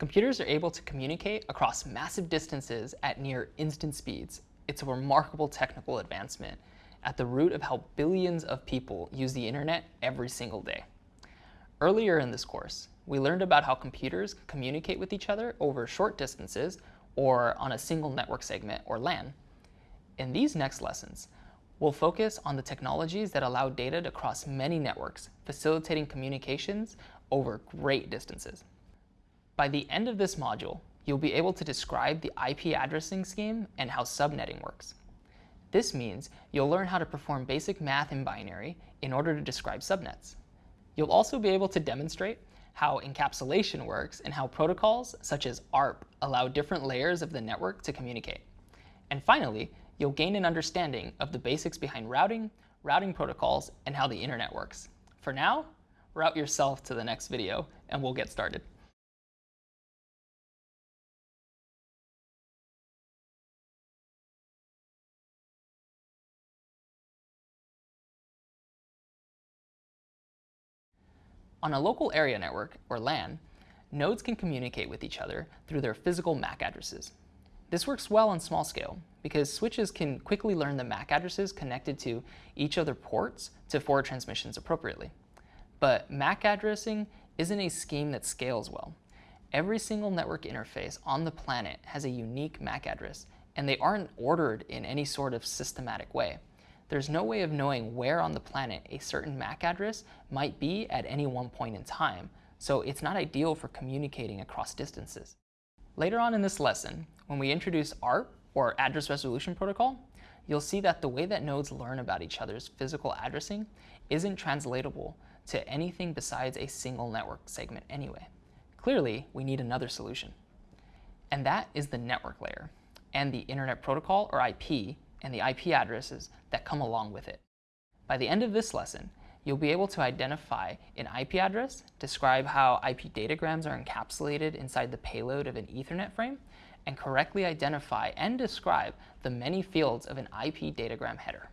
Computers are able to communicate across massive distances at near instant speeds. It's a remarkable technical advancement at the root of how billions of people use the internet every single day. Earlier in this course, we learned about how computers communicate with each other over short distances or on a single network segment or LAN. In these next lessons, we'll focus on the technologies that allow data to cross many networks, facilitating communications over great distances. By the end of this module, you'll be able to describe the IP addressing scheme and how subnetting works. This means you'll learn how to perform basic math in binary in order to describe subnets. You'll also be able to demonstrate how encapsulation works and how protocols such as ARP allow different layers of the network to communicate. And finally, you'll gain an understanding of the basics behind routing, routing protocols, and how the internet works. For now, route yourself to the next video and we'll get started. On a local area network, or LAN, nodes can communicate with each other through their physical MAC addresses. This works well on small scale because switches can quickly learn the MAC addresses connected to each other ports to forward transmissions appropriately. But MAC addressing isn't a scheme that scales well. Every single network interface on the planet has a unique MAC address, and they aren't ordered in any sort of systematic way there's no way of knowing where on the planet a certain MAC address might be at any one point in time, so it's not ideal for communicating across distances. Later on in this lesson, when we introduce ARP, or Address Resolution Protocol, you'll see that the way that nodes learn about each other's physical addressing isn't translatable to anything besides a single network segment anyway. Clearly, we need another solution. And that is the network layer, and the Internet Protocol, or IP, and the IP addresses that come along with it. By the end of this lesson, you'll be able to identify an IP address, describe how IP datagrams are encapsulated inside the payload of an Ethernet frame, and correctly identify and describe the many fields of an IP datagram header.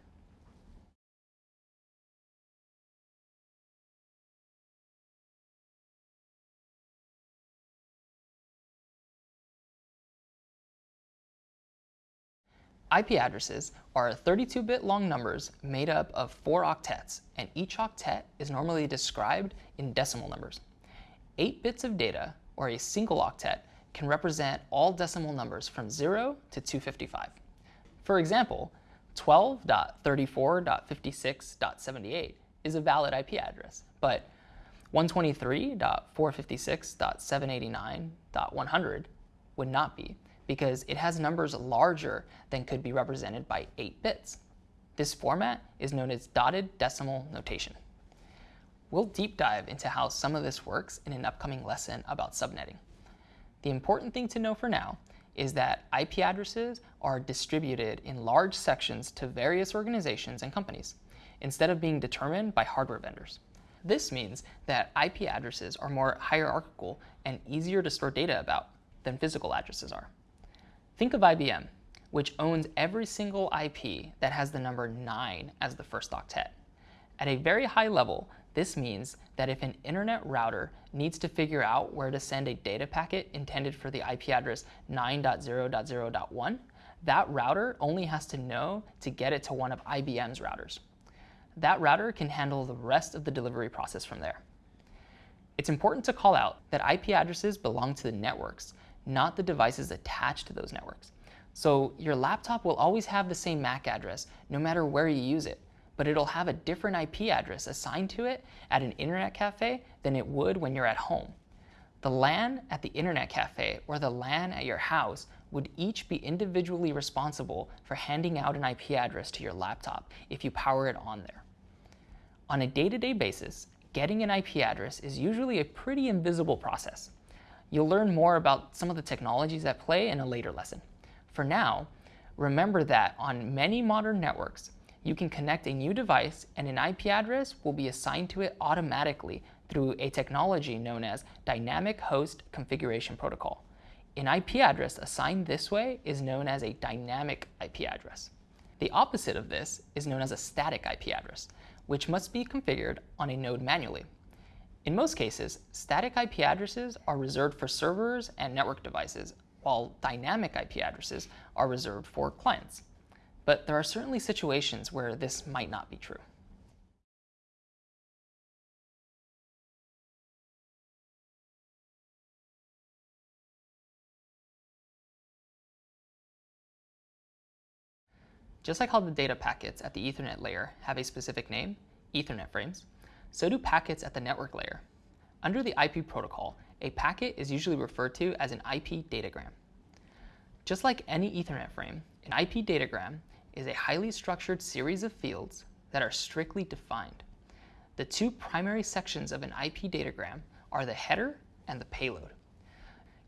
IP addresses are 32-bit long numbers made up of four octets, and each octet is normally described in decimal numbers. Eight bits of data, or a single octet, can represent all decimal numbers from 0 to 255. For example, 12.34.56.78 is a valid IP address, but 123.456.789.100 would not be because it has numbers larger than could be represented by 8 bits. This format is known as dotted decimal notation. We'll deep dive into how some of this works in an upcoming lesson about subnetting. The important thing to know for now is that IP addresses are distributed in large sections to various organizations and companies, instead of being determined by hardware vendors. This means that IP addresses are more hierarchical and easier to store data about than physical addresses are. Think of IBM, which owns every single IP that has the number 9 as the first octet. At a very high level, this means that if an internet router needs to figure out where to send a data packet intended for the IP address 9.0.0.1, that router only has to know to get it to one of IBM's routers. That router can handle the rest of the delivery process from there. It's important to call out that IP addresses belong to the networks, not the devices attached to those networks. So your laptop will always have the same MAC address no matter where you use it, but it'll have a different IP address assigned to it at an internet cafe than it would when you're at home. The LAN at the internet cafe or the LAN at your house would each be individually responsible for handing out an IP address to your laptop if you power it on there. On a day-to-day -day basis, getting an IP address is usually a pretty invisible process. You'll learn more about some of the technologies at play in a later lesson. For now, remember that on many modern networks, you can connect a new device and an IP address will be assigned to it automatically through a technology known as Dynamic Host Configuration Protocol. An IP address assigned this way is known as a dynamic IP address. The opposite of this is known as a static IP address, which must be configured on a node manually. In most cases, static IP addresses are reserved for servers and network devices, while dynamic IP addresses are reserved for clients. But there are certainly situations where this might not be true. Just like how the data packets at the Ethernet layer have a specific name, Ethernet frames, so do packets at the network layer. Under the IP protocol, a packet is usually referred to as an IP datagram. Just like any Ethernet frame, an IP datagram is a highly structured series of fields that are strictly defined. The two primary sections of an IP datagram are the header and the payload.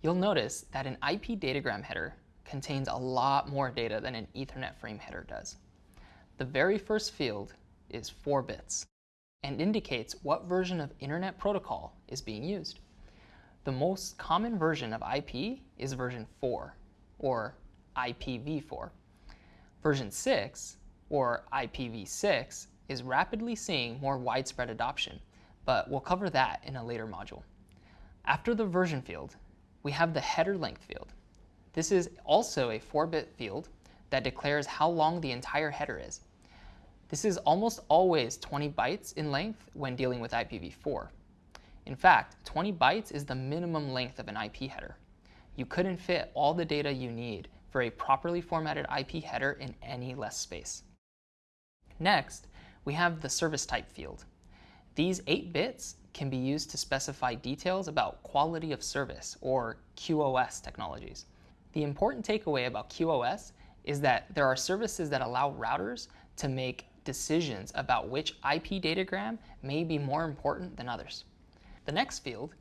You'll notice that an IP datagram header contains a lot more data than an Ethernet frame header does. The very first field is 4 bits and indicates what version of Internet Protocol is being used. The most common version of IP is version 4, or IPv4. Version 6, or IPv6, is rapidly seeing more widespread adoption, but we'll cover that in a later module. After the version field, we have the header length field. This is also a 4-bit field that declares how long the entire header is. This is almost always 20 bytes in length when dealing with IPv4. In fact, 20 bytes is the minimum length of an IP header. You couldn't fit all the data you need for a properly formatted IP header in any less space. Next, we have the service type field. These 8 bits can be used to specify details about quality of service, or QoS technologies. The important takeaway about QoS is that there are services that allow routers to make decisions about which IP datagram may be more important than others. The next field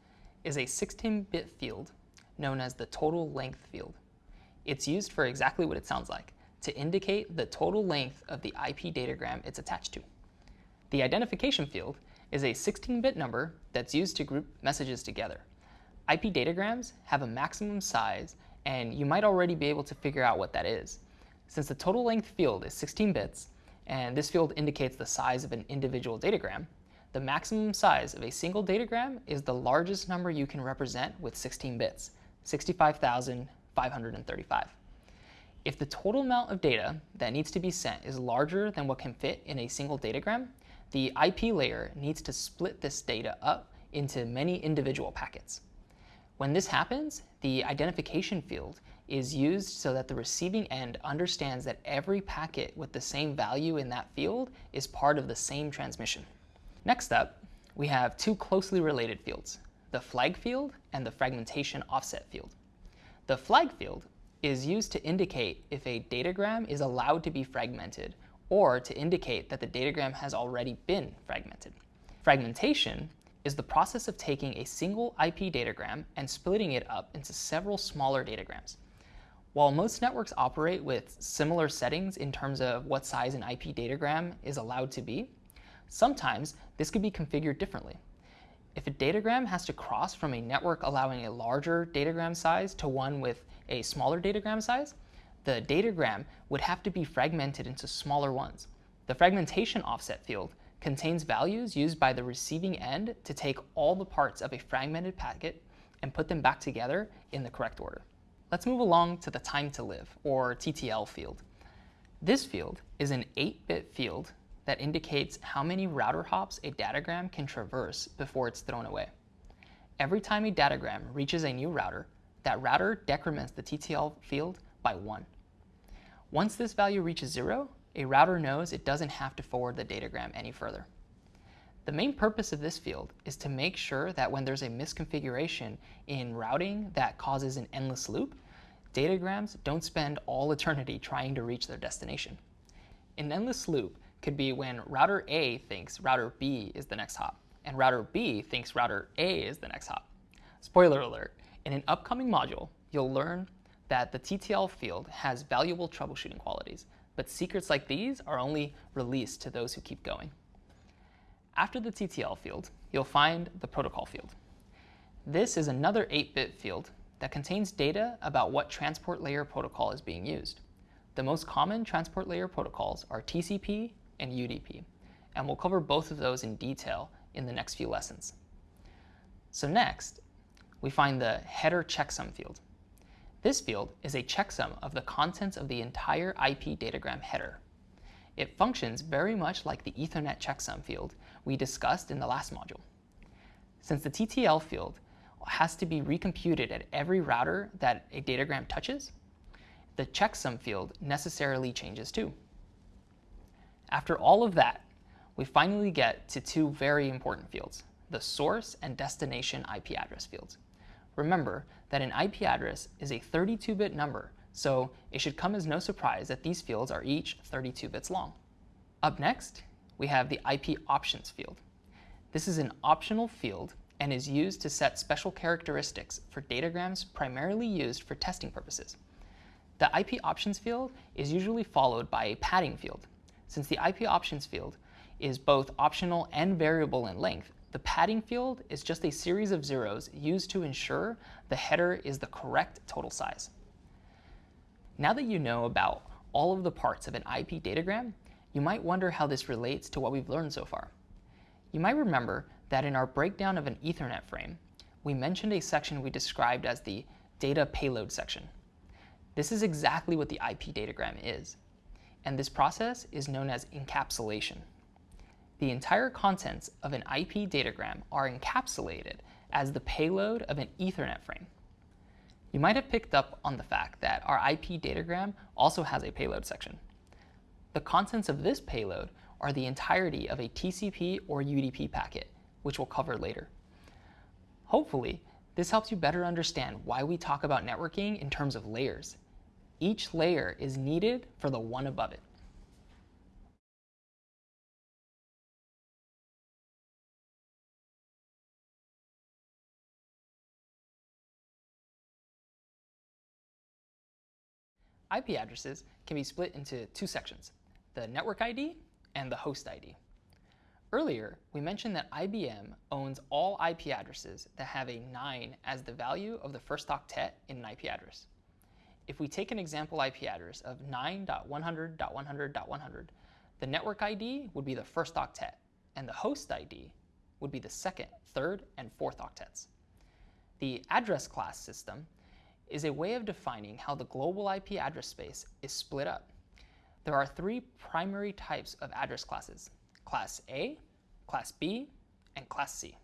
is a 16-bit field known as the total length field. It's used for exactly what it sounds like, to indicate the total length of the IP datagram it's attached to. The identification field is a 16-bit number that's used to group messages together. IP datagrams have a maximum size and you might already be able to figure out what that is. Since the total length field is 16 bits, and this field indicates the size of an individual datagram, the maximum size of a single datagram is the largest number you can represent with 16 bits, 65,535. If the total amount of data that needs to be sent is larger than what can fit in a single datagram, the IP layer needs to split this data up into many individual packets. When this happens, the identification field is used so that the receiving end understands that every packet with the same value in that field is part of the same transmission. Next up, we have two closely related fields, the flag field and the fragmentation offset field. The flag field is used to indicate if a datagram is allowed to be fragmented or to indicate that the datagram has already been fragmented. Fragmentation is the process of taking a single IP datagram and splitting it up into several smaller datagrams. While most networks operate with similar settings in terms of what size an IP datagram is allowed to be, sometimes this could be configured differently. If a datagram has to cross from a network allowing a larger datagram size to one with a smaller datagram size, the datagram would have to be fragmented into smaller ones. The fragmentation offset field contains values used by the receiving end to take all the parts of a fragmented packet and put them back together in the correct order. Let's move along to the time to live, or TTL field. This field is an 8-bit field that indicates how many router hops a datagram can traverse before it's thrown away. Every time a datagram reaches a new router, that router decrements the TTL field by 1. Once this value reaches 0, a router knows it doesn't have to forward the datagram any further. The main purpose of this field is to make sure that when there's a misconfiguration in routing that causes an endless loop, datagrams don't spend all eternity trying to reach their destination. An endless loop could be when router A thinks router B is the next hop, and router B thinks router A is the next hop. Spoiler alert, in an upcoming module, you'll learn that the TTL field has valuable troubleshooting qualities but secrets like these are only released to those who keep going. After the TTL field, you'll find the protocol field. This is another 8-bit field that contains data about what transport layer protocol is being used. The most common transport layer protocols are TCP and UDP, and we'll cover both of those in detail in the next few lessons. So next, we find the header checksum field. This field is a checksum of the contents of the entire IP datagram header. It functions very much like the Ethernet checksum field we discussed in the last module. Since the TTL field has to be recomputed at every router that a datagram touches, the checksum field necessarily changes too. After all of that, we finally get to two very important fields, the source and destination IP address fields. Remember that an IP address is a 32-bit number, so it should come as no surprise that these fields are each 32 bits long. Up next, we have the IP options field. This is an optional field and is used to set special characteristics for datagrams primarily used for testing purposes. The IP options field is usually followed by a padding field. Since the IP options field is both optional and variable in length, the padding field is just a series of zeros used to ensure the header is the correct total size. Now that you know about all of the parts of an IP datagram, you might wonder how this relates to what we've learned so far. You might remember that in our breakdown of an Ethernet frame, we mentioned a section we described as the data payload section. This is exactly what the IP datagram is, and this process is known as encapsulation. The entire contents of an IP datagram are encapsulated as the payload of an Ethernet frame. You might have picked up on the fact that our IP datagram also has a payload section. The contents of this payload are the entirety of a TCP or UDP packet, which we'll cover later. Hopefully, this helps you better understand why we talk about networking in terms of layers. Each layer is needed for the one above it. IP addresses can be split into two sections, the network ID and the host ID. Earlier, we mentioned that IBM owns all IP addresses that have a 9 as the value of the first octet in an IP address. If we take an example IP address of 9.100.100.100, the network ID would be the first octet, and the host ID would be the second, third, and fourth octets. The address class system is a way of defining how the global IP address space is split up. There are three primary types of address classes, Class A, Class B, and Class C.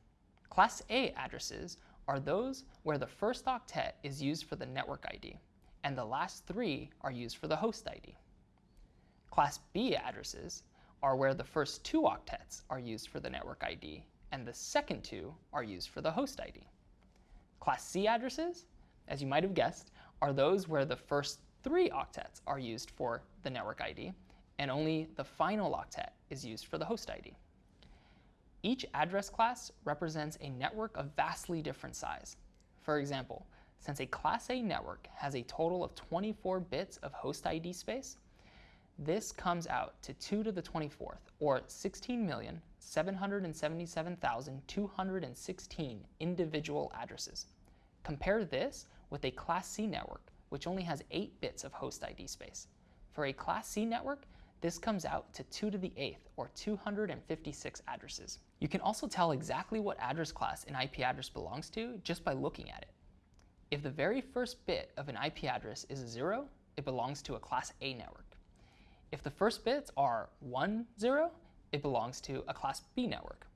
Class A addresses are those where the first octet is used for the network ID, and the last three are used for the host ID. Class B addresses are where the first two octets are used for the network ID, and the second two are used for the host ID. Class C addresses, as you might have guessed, are those where the first three octets are used for the network ID, and only the final octet is used for the host ID. Each address class represents a network of vastly different size. For example, since a Class A network has a total of 24 bits of host ID space, this comes out to 2 to the 24th, or 16,777,216 individual addresses. Compare this with a Class C network, which only has 8 bits of host ID space. For a Class C network, this comes out to 2 to the 8th, or 256 addresses. You can also tell exactly what address class an IP address belongs to just by looking at it. If the very first bit of an IP address is a 0, it belongs to a Class A network. If the first bits are 1, 0, it belongs to a Class B network.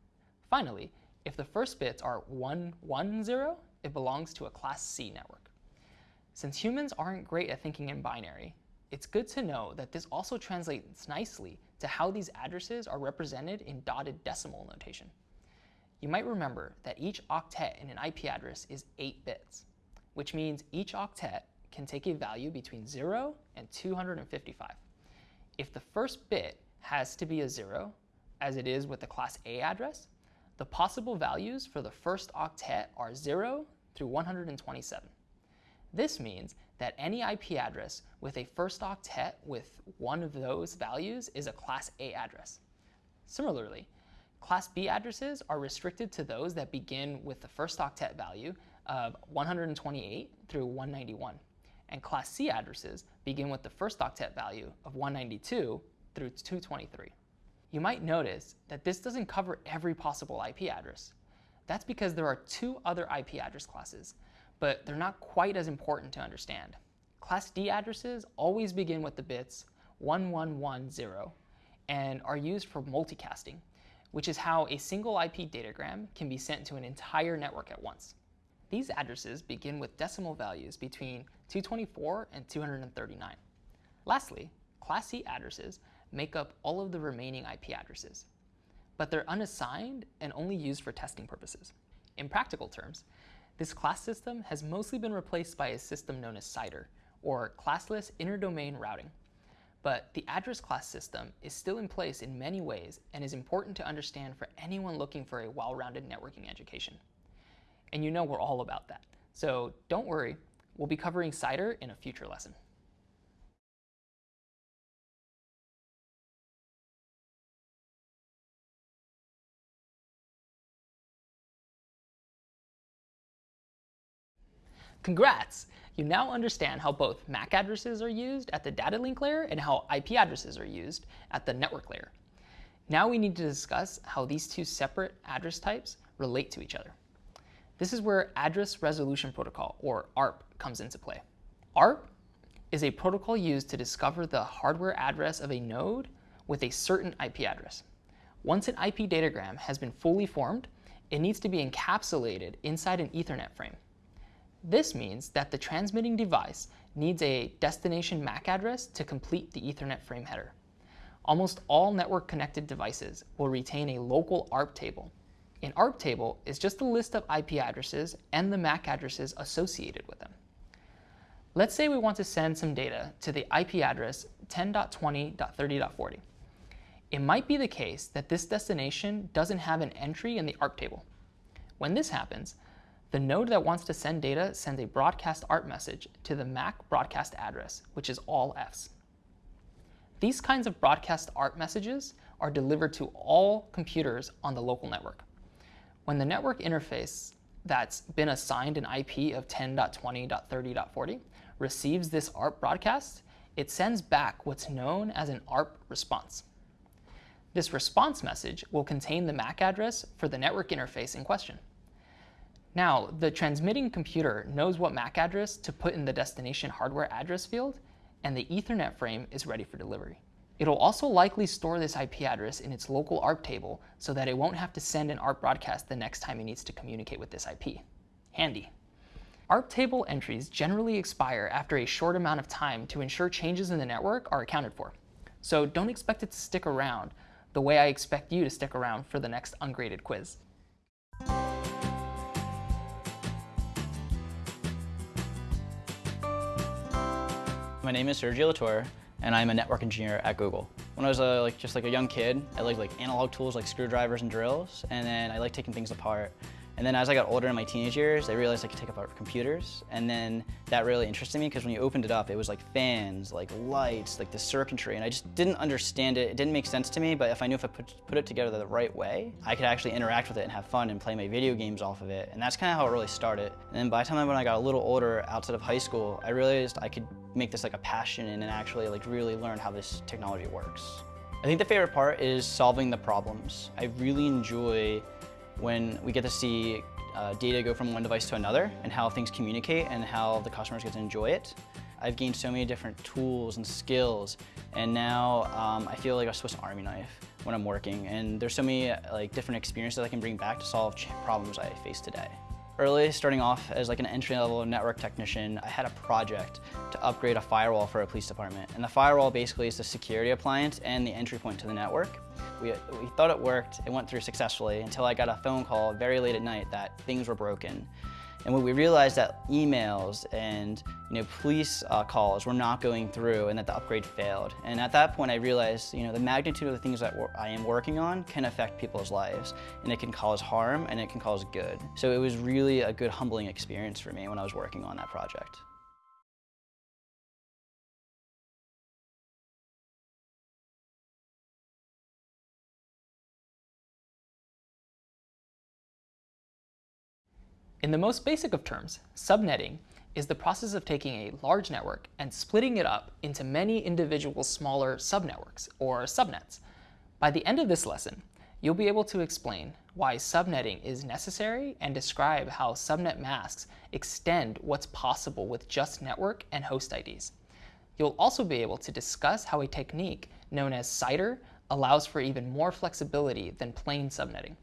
Finally, if the first bits are 1, 1, 0, it belongs to a Class C network. Since humans aren't great at thinking in binary, it's good to know that this also translates nicely to how these addresses are represented in dotted decimal notation. You might remember that each octet in an IP address is 8 bits, which means each octet can take a value between 0 and 255. If the first bit has to be a 0, as it is with the class A address, the possible values for the first octet are 0 through 127. This means that any IP address with a first octet with one of those values is a Class A address. Similarly, Class B addresses are restricted to those that begin with the first octet value of 128 through 191, and Class C addresses begin with the first octet value of 192 through 223. You might notice that this doesn't cover every possible IP address. That's because there are two other IP address classes, but they're not quite as important to understand. Class D addresses always begin with the bits 1110 and are used for multicasting, which is how a single IP datagram can be sent to an entire network at once. These addresses begin with decimal values between 224 and 239. Lastly, Class C addresses make up all of the remaining IP addresses, but they're unassigned and only used for testing purposes. In practical terms, this class system has mostly been replaced by a system known as CIDR, or classless interdomain routing. But the address class system is still in place in many ways and is important to understand for anyone looking for a well-rounded networking education. And you know we're all about that. So don't worry, we'll be covering CIDR in a future lesson. Congrats! You now understand how both MAC addresses are used at the data link layer and how IP addresses are used at the network layer. Now we need to discuss how these two separate address types relate to each other. This is where Address Resolution Protocol, or ARP, comes into play. ARP is a protocol used to discover the hardware address of a node with a certain IP address. Once an IP datagram has been fully formed, it needs to be encapsulated inside an Ethernet frame. This means that the transmitting device needs a destination MAC address to complete the Ethernet frame header. Almost all network-connected devices will retain a local ARP table. An ARP table is just a list of IP addresses and the MAC addresses associated with them. Let's say we want to send some data to the IP address 10.20.30.40. It might be the case that this destination doesn't have an entry in the ARP table. When this happens, the node that wants to send data sends a broadcast ARP message to the MAC broadcast address, which is all Fs. These kinds of broadcast ARP messages are delivered to all computers on the local network. When the network interface that's been assigned an IP of 10.20.30.40 receives this ARP broadcast, it sends back what's known as an ARP response. This response message will contain the MAC address for the network interface in question. Now, the transmitting computer knows what MAC address to put in the destination hardware address field, and the Ethernet frame is ready for delivery. It'll also likely store this IP address in its local ARP table so that it won't have to send an ARP broadcast the next time it needs to communicate with this IP. Handy. ARP table entries generally expire after a short amount of time to ensure changes in the network are accounted for. So don't expect it to stick around the way I expect you to stick around for the next ungraded quiz. My name is Sergio Latour, and I'm a network engineer at Google. When I was a, like just like a young kid, I liked like analog tools like screwdrivers and drills, and then I liked taking things apart. And then as I got older in my teenage years, I realized I could take apart computers. And then that really interested me because when you opened it up, it was like fans, like lights, like the circuitry. And I just didn't understand it. It didn't make sense to me, but if I knew if I put, put it together the right way, I could actually interact with it and have fun and play my video games off of it. And that's kind of how it really started. And then by the time when I got a little older outside of high school, I realized I could make this like a passion and actually like really learn how this technology works. I think the favorite part is solving the problems. I really enjoy when we get to see uh, data go from one device to another and how things communicate and how the customers get to enjoy it. I've gained so many different tools and skills and now um, I feel like a Swiss Army knife when I'm working and there's so many like different experiences I can bring back to solve problems I face today. Early, starting off as like an entry-level network technician, I had a project to upgrade a firewall for a police department. And the firewall basically is the security appliance and the entry point to the network. We, we thought it worked, it went through successfully until I got a phone call very late at night that things were broken. And when we realized that emails and you know, police uh, calls were not going through and that the upgrade failed. And at that point I realized you know, the magnitude of the things that I am working on can affect people's lives. And it can cause harm and it can cause good. So it was really a good humbling experience for me when I was working on that project. In the most basic of terms, subnetting is the process of taking a large network and splitting it up into many individual smaller subnetworks, or subnets. By the end of this lesson, you'll be able to explain why subnetting is necessary and describe how subnet masks extend what's possible with just network and host IDs. You'll also be able to discuss how a technique known as CIDR allows for even more flexibility than plain subnetting.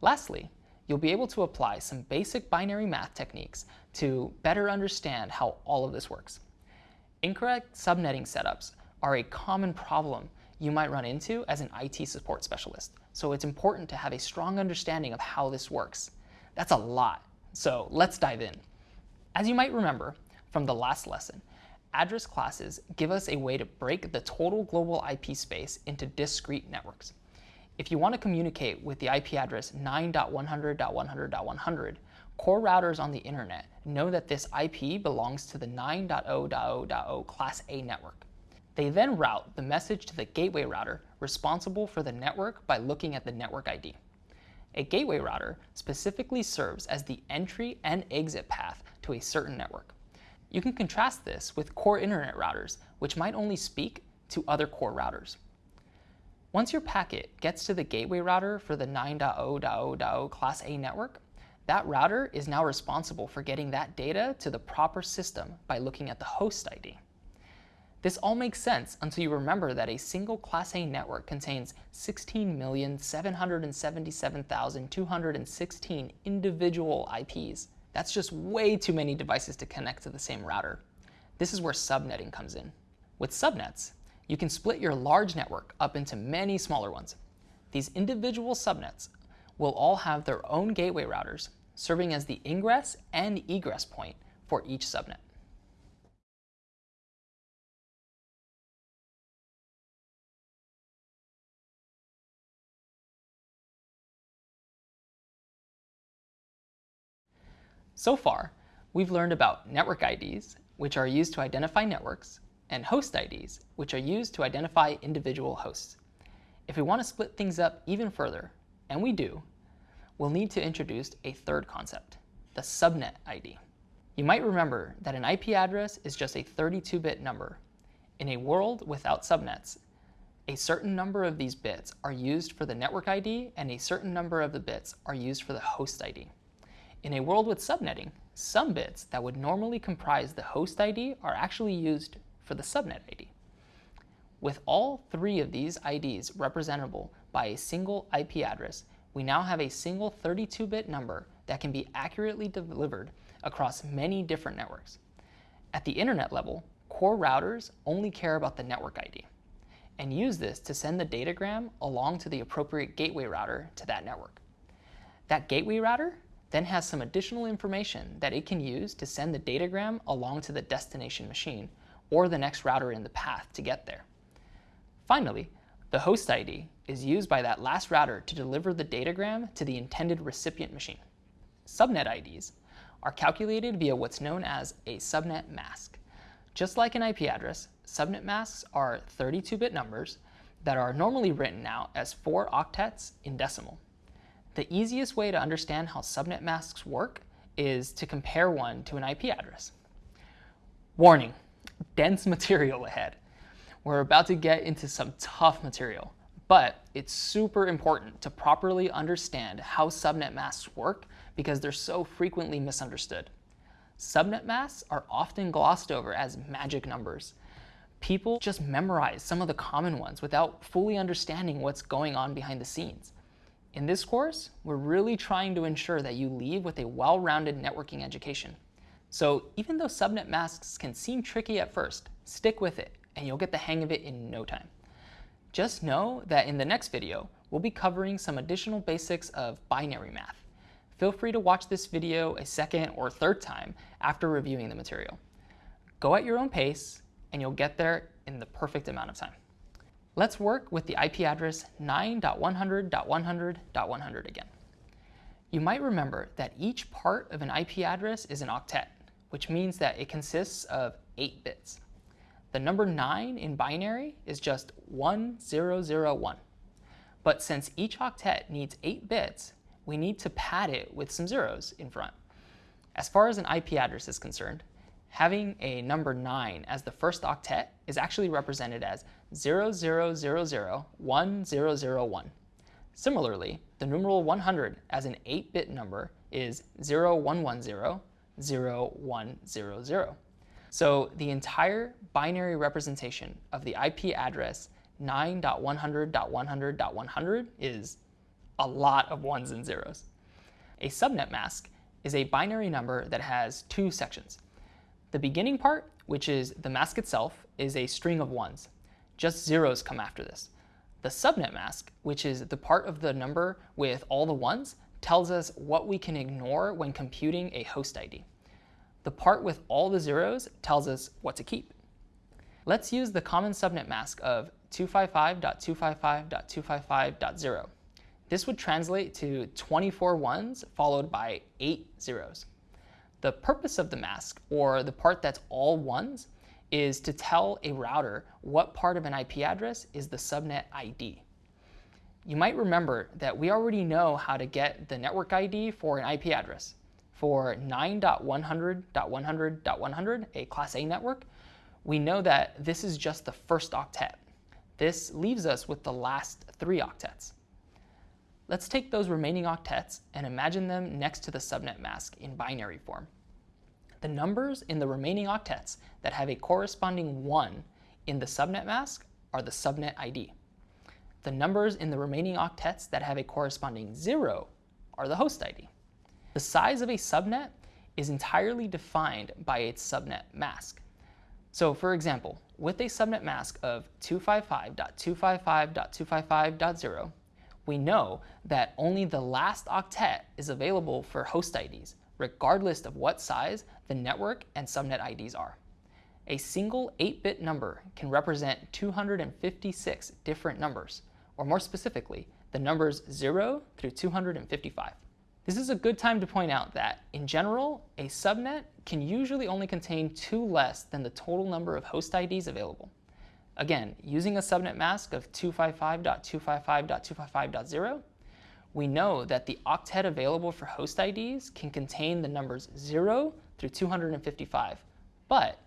Lastly, you'll be able to apply some basic binary math techniques to better understand how all of this works. Incorrect subnetting setups are a common problem you might run into as an IT support specialist, so it's important to have a strong understanding of how this works. That's a lot, so let's dive in. As you might remember from the last lesson, address classes give us a way to break the total global IP space into discrete networks. If you want to communicate with the IP address 9.100.100.100, core routers on the internet know that this IP belongs to the 9.0.0.0 Class A network. They then route the message to the gateway router responsible for the network by looking at the network ID. A gateway router specifically serves as the entry and exit path to a certain network. You can contrast this with core internet routers, which might only speak to other core routers. Once your packet gets to the gateway router for the 9.0.0.0 Class A network, that router is now responsible for getting that data to the proper system by looking at the host ID. This all makes sense until you remember that a single Class A network contains 16,777,216 individual IPs. That's just way too many devices to connect to the same router. This is where subnetting comes in. With subnets, you can split your large network up into many smaller ones. These individual subnets will all have their own gateway routers, serving as the ingress and egress point for each subnet. So far, we've learned about network IDs, which are used to identify networks, and host IDs, which are used to identify individual hosts. If we want to split things up even further, and we do, we'll need to introduce a third concept, the subnet ID. You might remember that an IP address is just a 32-bit number. In a world without subnets, a certain number of these bits are used for the network ID and a certain number of the bits are used for the host ID. In a world with subnetting, some bits that would normally comprise the host ID are actually used for the subnet ID. With all three of these IDs representable by a single IP address, we now have a single 32-bit number that can be accurately delivered across many different networks. At the internet level, core routers only care about the network ID and use this to send the datagram along to the appropriate gateway router to that network. That gateway router then has some additional information that it can use to send the datagram along to the destination machine or the next router in the path to get there. Finally, the host ID is used by that last router to deliver the datagram to the intended recipient machine. Subnet IDs are calculated via what's known as a subnet mask. Just like an IP address, subnet masks are 32-bit numbers that are normally written out as four octets in decimal. The easiest way to understand how subnet masks work is to compare one to an IP address. Warning, dense material ahead. We're about to get into some tough material, but it's super important to properly understand how subnet masks work because they're so frequently misunderstood. Subnet masks are often glossed over as magic numbers. People just memorize some of the common ones without fully understanding what's going on behind the scenes. In this course, we're really trying to ensure that you leave with a well-rounded networking education. So even though subnet masks can seem tricky at first, stick with it and you'll get the hang of it in no time. Just know that in the next video, we'll be covering some additional basics of binary math. Feel free to watch this video a second or third time after reviewing the material. Go at your own pace and you'll get there in the perfect amount of time. Let's work with the IP address 9.100.100.100 again. You might remember that each part of an IP address is an octet, which means that it consists of 8 bits. The number 9 in binary is just 1001. But since each octet needs 8 bits, we need to pad it with some zeros in front. As far as an IP address is concerned, having a number 9 as the first octet is actually represented as 00001001. Similarly, the numeral 100 as an 8-bit number is 0110, 0100. So the entire binary representation of the IP address 9.100.100.100 is a lot of ones and zeros. A subnet mask is a binary number that has two sections. The beginning part, which is the mask itself, is a string of ones. Just zeros come after this. The subnet mask, which is the part of the number with all the ones, tells us what we can ignore when computing a host ID. The part with all the zeros tells us what to keep. Let's use the common subnet mask of 255.255.255.0. This would translate to 24 ones followed by 8 zeros. The purpose of the mask, or the part that's all ones, is to tell a router what part of an IP address is the subnet ID. You might remember that we already know how to get the network ID for an IP address. For 9.100.100.100, a Class A network, we know that this is just the first octet. This leaves us with the last three octets. Let's take those remaining octets and imagine them next to the subnet mask in binary form. The numbers in the remaining octets that have a corresponding 1 in the subnet mask are the subnet ID. The numbers in the remaining octets that have a corresponding 0 are the host ID. The size of a subnet is entirely defined by its subnet mask. So for example, with a subnet mask of 255.255.255.0, we know that only the last octet is available for host IDs, regardless of what size the network and subnet IDs are. A single 8-bit number can represent 256 different numbers, or more specifically, the numbers 0 through 255. This is a good time to point out that, in general, a subnet can usually only contain two less than the total number of host IDs available. Again, using a subnet mask of 255.255.255.0, we know that the octet available for host IDs can contain the numbers 0 through 255, but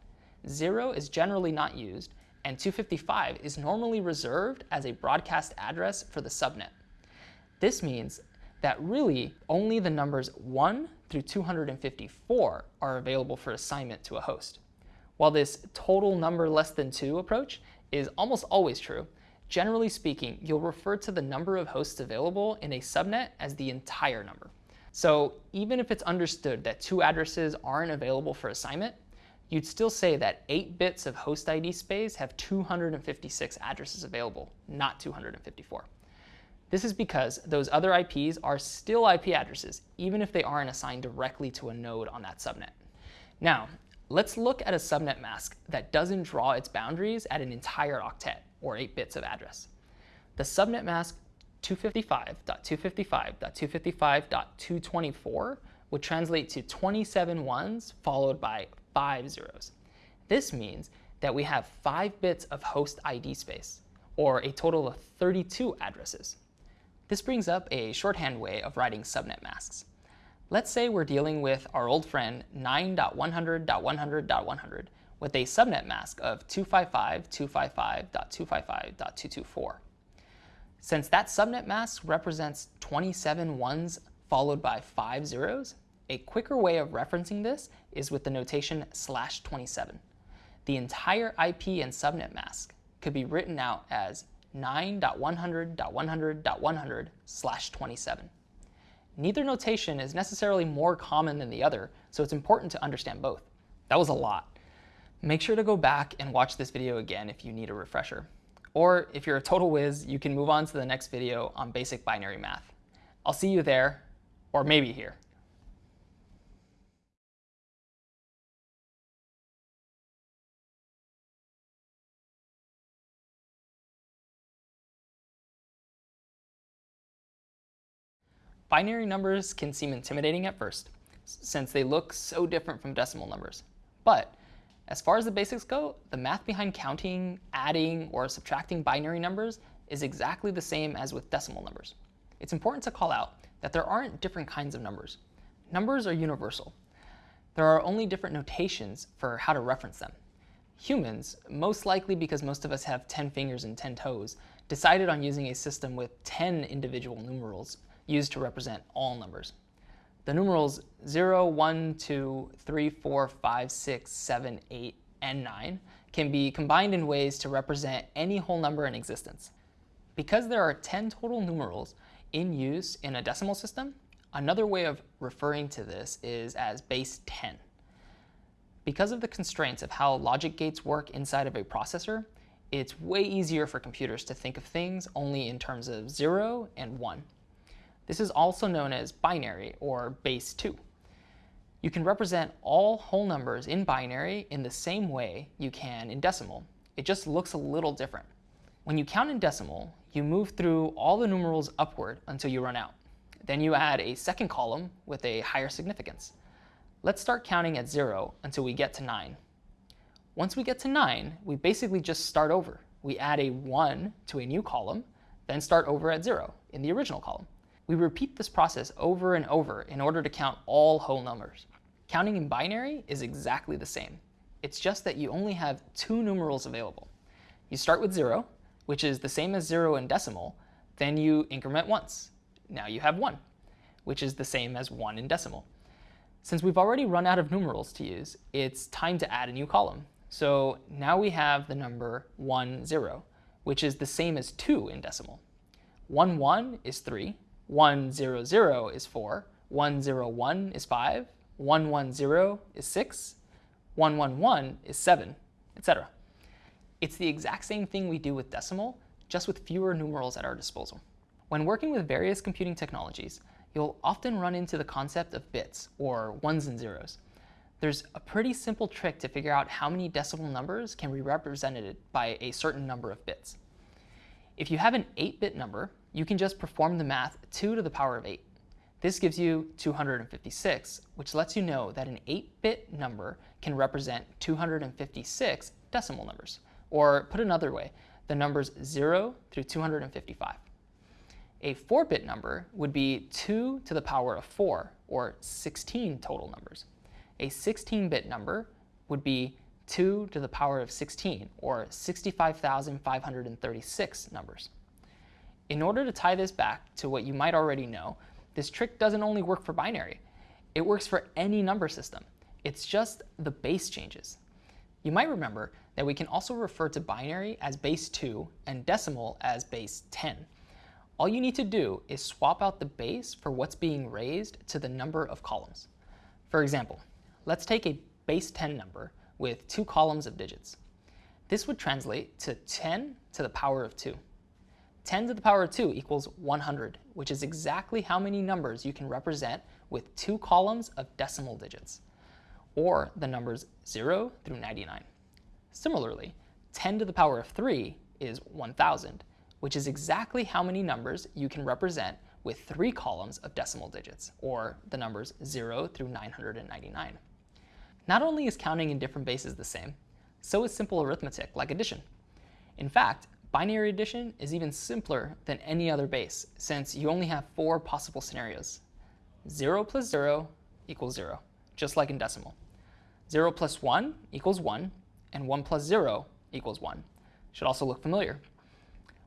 0 is generally not used, and 255 is normally reserved as a broadcast address for the subnet. This means that really only the numbers 1 through 254 are available for assignment to a host. While this total number less than 2 approach is almost always true, generally speaking, you'll refer to the number of hosts available in a subnet as the entire number. So even if it's understood that two addresses aren't available for assignment, you'd still say that 8 bits of host ID space have 256 addresses available, not 254. This is because those other IPs are still IP addresses, even if they aren't assigned directly to a node on that subnet. Now, let's look at a subnet mask that doesn't draw its boundaries at an entire octet, or 8 bits of address. The subnet mask 255.255.255.224 would translate to 27 ones followed by 5 zeros. This means that we have 5 bits of host ID space, or a total of 32 addresses. This brings up a shorthand way of writing subnet masks. Let's say we're dealing with our old friend 9.100.100.100 with a subnet mask of 255.255.255.224. Since that subnet mask represents 27 ones followed by 5 zeros, a quicker way of referencing this is with the notation slash 27. The entire IP and subnet mask could be written out as 9.100.100.100 slash 27. Neither notation is necessarily more common than the other, so it's important to understand both. That was a lot. Make sure to go back and watch this video again if you need a refresher. Or if you're a total whiz, you can move on to the next video on basic binary math. I'll see you there, or maybe here. Binary numbers can seem intimidating at first, since they look so different from decimal numbers. But as far as the basics go, the math behind counting, adding, or subtracting binary numbers is exactly the same as with decimal numbers. It's important to call out that there aren't different kinds of numbers. Numbers are universal. There are only different notations for how to reference them. Humans, most likely because most of us have 10 fingers and 10 toes, decided on using a system with 10 individual numerals used to represent all numbers. The numerals 0, 1, 2, 3, 4, 5, 6, 7, 8, and 9 can be combined in ways to represent any whole number in existence. Because there are 10 total numerals in use in a decimal system, another way of referring to this is as base 10. Because of the constraints of how logic gates work inside of a processor, it's way easier for computers to think of things only in terms of 0 and 1. This is also known as binary, or base 2. You can represent all whole numbers in binary in the same way you can in decimal. It just looks a little different. When you count in decimal, you move through all the numerals upward until you run out. Then you add a second column with a higher significance. Let's start counting at 0 until we get to 9. Once we get to 9, we basically just start over. We add a 1 to a new column, then start over at 0 in the original column. We repeat this process over and over in order to count all whole numbers. Counting in binary is exactly the same. It's just that you only have two numerals available. You start with 0, which is the same as 0 in decimal, then you increment once. Now you have 1, which is the same as 1 in decimal. Since we've already run out of numerals to use, it's time to add a new column. So now we have the number 1, 0, which is the same as 2 in decimal. 1, 1 is 3, 1, 0, 0 is 4, 1, 0, 1 is 5, 1, 1, 0 is 6, 1, 1, 1 is 7, etc. It's the exact same thing we do with decimal, just with fewer numerals at our disposal. When working with various computing technologies, you'll often run into the concept of bits, or ones and zeros. There's a pretty simple trick to figure out how many decimal numbers can be represented by a certain number of bits. If you have an 8-bit number, you can just perform the math 2 to the power of 8. This gives you 256, which lets you know that an 8-bit number can represent 256 decimal numbers. Or put another way, the numbers 0 through 255. A 4-bit number would be 2 to the power of 4, or 16 total numbers. A 16-bit number would be 2 to the power of 16, or 65,536 numbers. In order to tie this back to what you might already know, this trick doesn't only work for binary. It works for any number system. It's just the base changes. You might remember that we can also refer to binary as base 2 and decimal as base 10. All you need to do is swap out the base for what's being raised to the number of columns. For example, let's take a base 10 number with two columns of digits. This would translate to 10 to the power of 2. 10 to the power of 2 equals 100, which is exactly how many numbers you can represent with two columns of decimal digits, or the numbers 0 through 99. Similarly, 10 to the power of 3 is 1,000, which is exactly how many numbers you can represent with three columns of decimal digits, or the numbers 0 through 999. Not only is counting in different bases the same, so is simple arithmetic like addition. In fact, binary addition is even simpler than any other base, since you only have four possible scenarios. 0 plus 0 equals 0, just like in decimal. 0 plus 1 equals 1, and 1 plus 0 equals 1. Should also look familiar.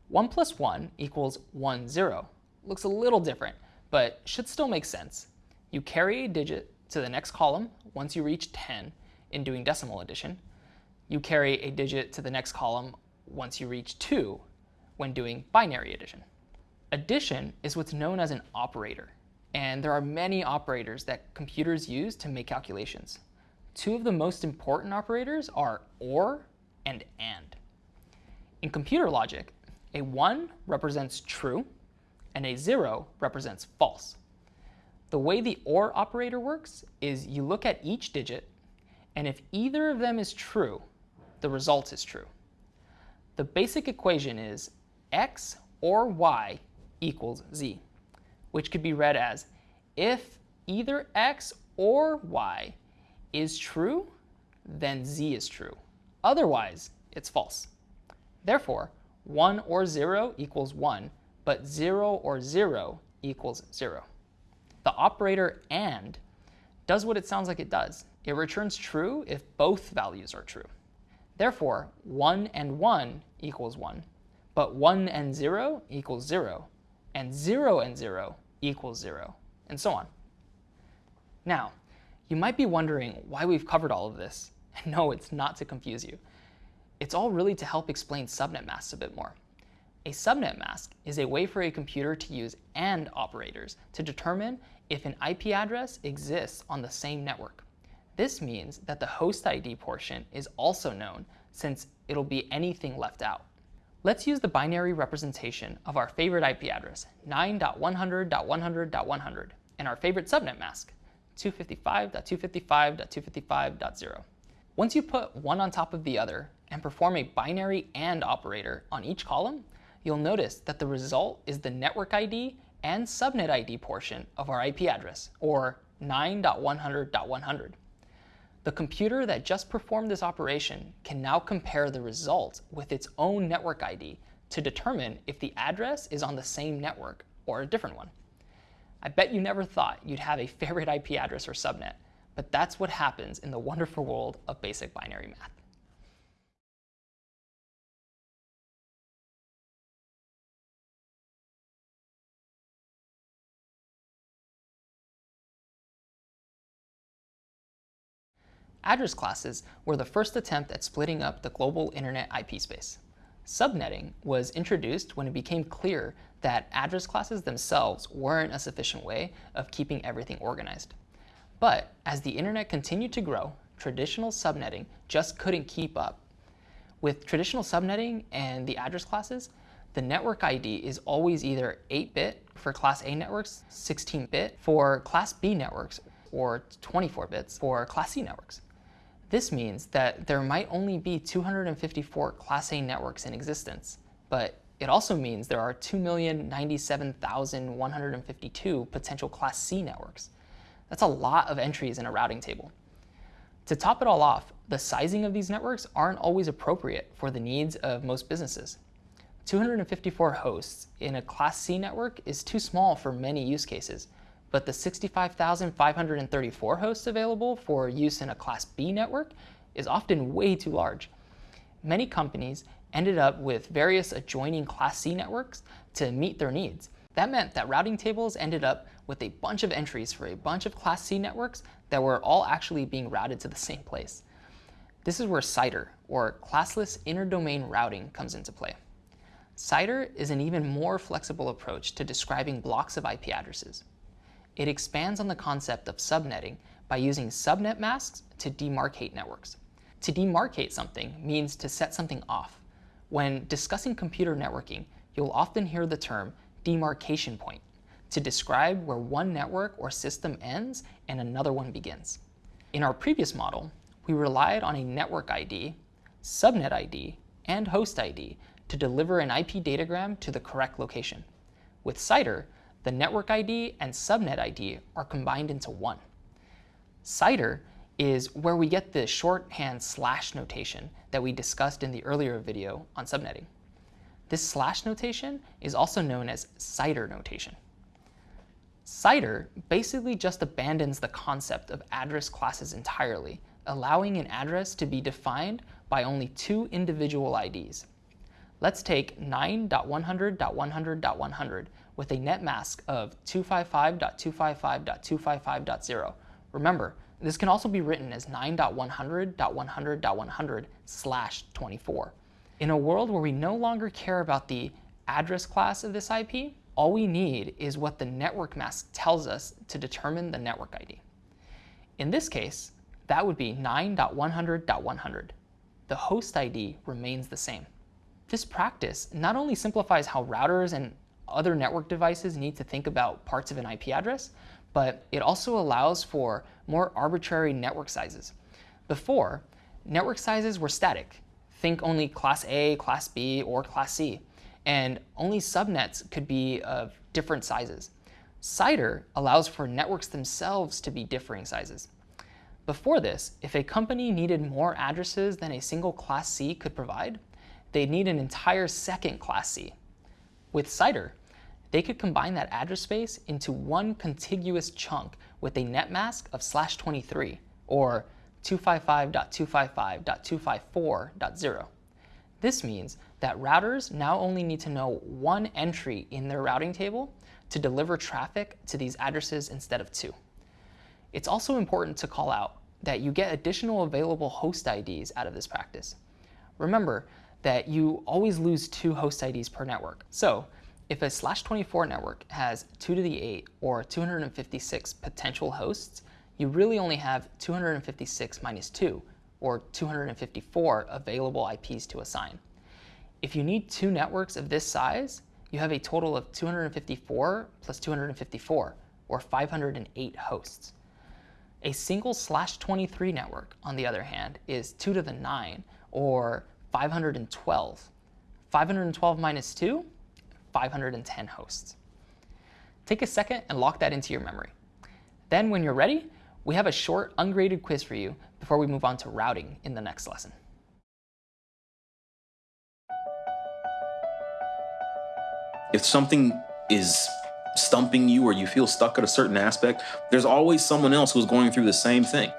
1 plus 1 equals 1, 0. Looks a little different, but should still make sense. You carry a digit to the next column once you reach 10 in doing decimal addition. You carry a digit to the next column once you reach 2 when doing binary addition. Addition is what's known as an operator, and there are many operators that computers use to make calculations. Two of the most important operators are OR and AND. In computer logic, a 1 represents true, and a 0 represents false. The way the OR operator works is you look at each digit, and if either of them is true, the result is true. The basic equation is x or y equals z, which could be read as if either x or y is true, then z is true. Otherwise, it's false. Therefore, 1 or 0 equals 1, but 0 or 0 equals 0. The operator AND does what it sounds like it does. It returns true if both values are true. Therefore, 1 and 1 equals 1, but 1 and 0 equals 0, and 0 and 0 equals 0, and so on. Now, you might be wondering why we've covered all of this. And no, it's not to confuse you. It's all really to help explain subnet masks a bit more. A subnet mask is a way for a computer to use AND operators to determine if an IP address exists on the same network. This means that the host ID portion is also known since it'll be anything left out. Let's use the binary representation of our favorite IP address, 9.100.100.100, and our favorite subnet mask, 255.255.255.0. Once you put one on top of the other and perform a binary AND operator on each column, you'll notice that the result is the network ID and subnet ID portion of our IP address, or 9.100.100. The computer that just performed this operation can now compare the result with its own network ID to determine if the address is on the same network or a different one. I bet you never thought you'd have a favorite IP address or subnet, but that's what happens in the wonderful world of basic binary math. Address classes were the first attempt at splitting up the global internet IP space. Subnetting was introduced when it became clear that address classes themselves weren't a sufficient way of keeping everything organized. But as the internet continued to grow, traditional subnetting just couldn't keep up. With traditional subnetting and the address classes, the network ID is always either 8-bit for Class A networks, 16-bit for Class B networks, or 24 bits for Class C networks. This means that there might only be 254 Class A networks in existence, but it also means there are 2,097,152 potential Class C networks. That's a lot of entries in a routing table. To top it all off, the sizing of these networks aren't always appropriate for the needs of most businesses. 254 hosts in a Class C network is too small for many use cases, but the 65,534 hosts available for use in a Class B network is often way too large. Many companies ended up with various adjoining Class C networks to meet their needs. That meant that routing tables ended up with a bunch of entries for a bunch of Class C networks that were all actually being routed to the same place. This is where CIDR, or Classless Interdomain Routing, comes into play. CIDR is an even more flexible approach to describing blocks of IP addresses. It expands on the concept of subnetting by using subnet masks to demarcate networks. To demarcate something means to set something off. When discussing computer networking, you'll often hear the term demarcation point to describe where one network or system ends and another one begins. In our previous model, we relied on a network ID, subnet ID, and host ID to deliver an IP datagram to the correct location. With CIDR, the network ID and subnet ID are combined into one. CIDR is where we get the shorthand slash notation that we discussed in the earlier video on subnetting. This slash notation is also known as CIDR notation. CIDR basically just abandons the concept of address classes entirely, allowing an address to be defined by only two individual IDs. Let's take 9.100.100.100 with a net mask of 255.255.255.0. Remember, this can also be written as 9.100.100.100 slash 24. In a world where we no longer care about the address class of this IP, all we need is what the network mask tells us to determine the network ID. In this case, that would be 9.100.100. The host ID remains the same. This practice not only simplifies how routers and other network devices need to think about parts of an IP address, but it also allows for more arbitrary network sizes. Before, network sizes were static. Think only Class A, Class B, or Class C. And only subnets could be of different sizes. CIDR allows for networks themselves to be differing sizes. Before this, if a company needed more addresses than a single Class C could provide, they'd need an entire second Class C. With CIDR, they could combine that address space into one contiguous chunk with a net mask of slash 23, or 255.255.254.0. This means that routers now only need to know one entry in their routing table to deliver traffic to these addresses instead of two. It's also important to call out that you get additional available host IDs out of this practice. Remember that you always lose two host IDs per network. So if a slash 24 network has 2 to the 8 or 256 potential hosts, you really only have 256 minus 2, or 254 available IPs to assign. If you need two networks of this size, you have a total of 254 plus 254, or 508 hosts. A single slash 23 network, on the other hand, is 2 to the 9, or 512. 512 minus 2, 510 hosts. Take a second and lock that into your memory. Then when you're ready, we have a short ungraded quiz for you before we move on to routing in the next lesson. If something is stumping you or you feel stuck at a certain aspect, there's always someone else who's going through the same thing.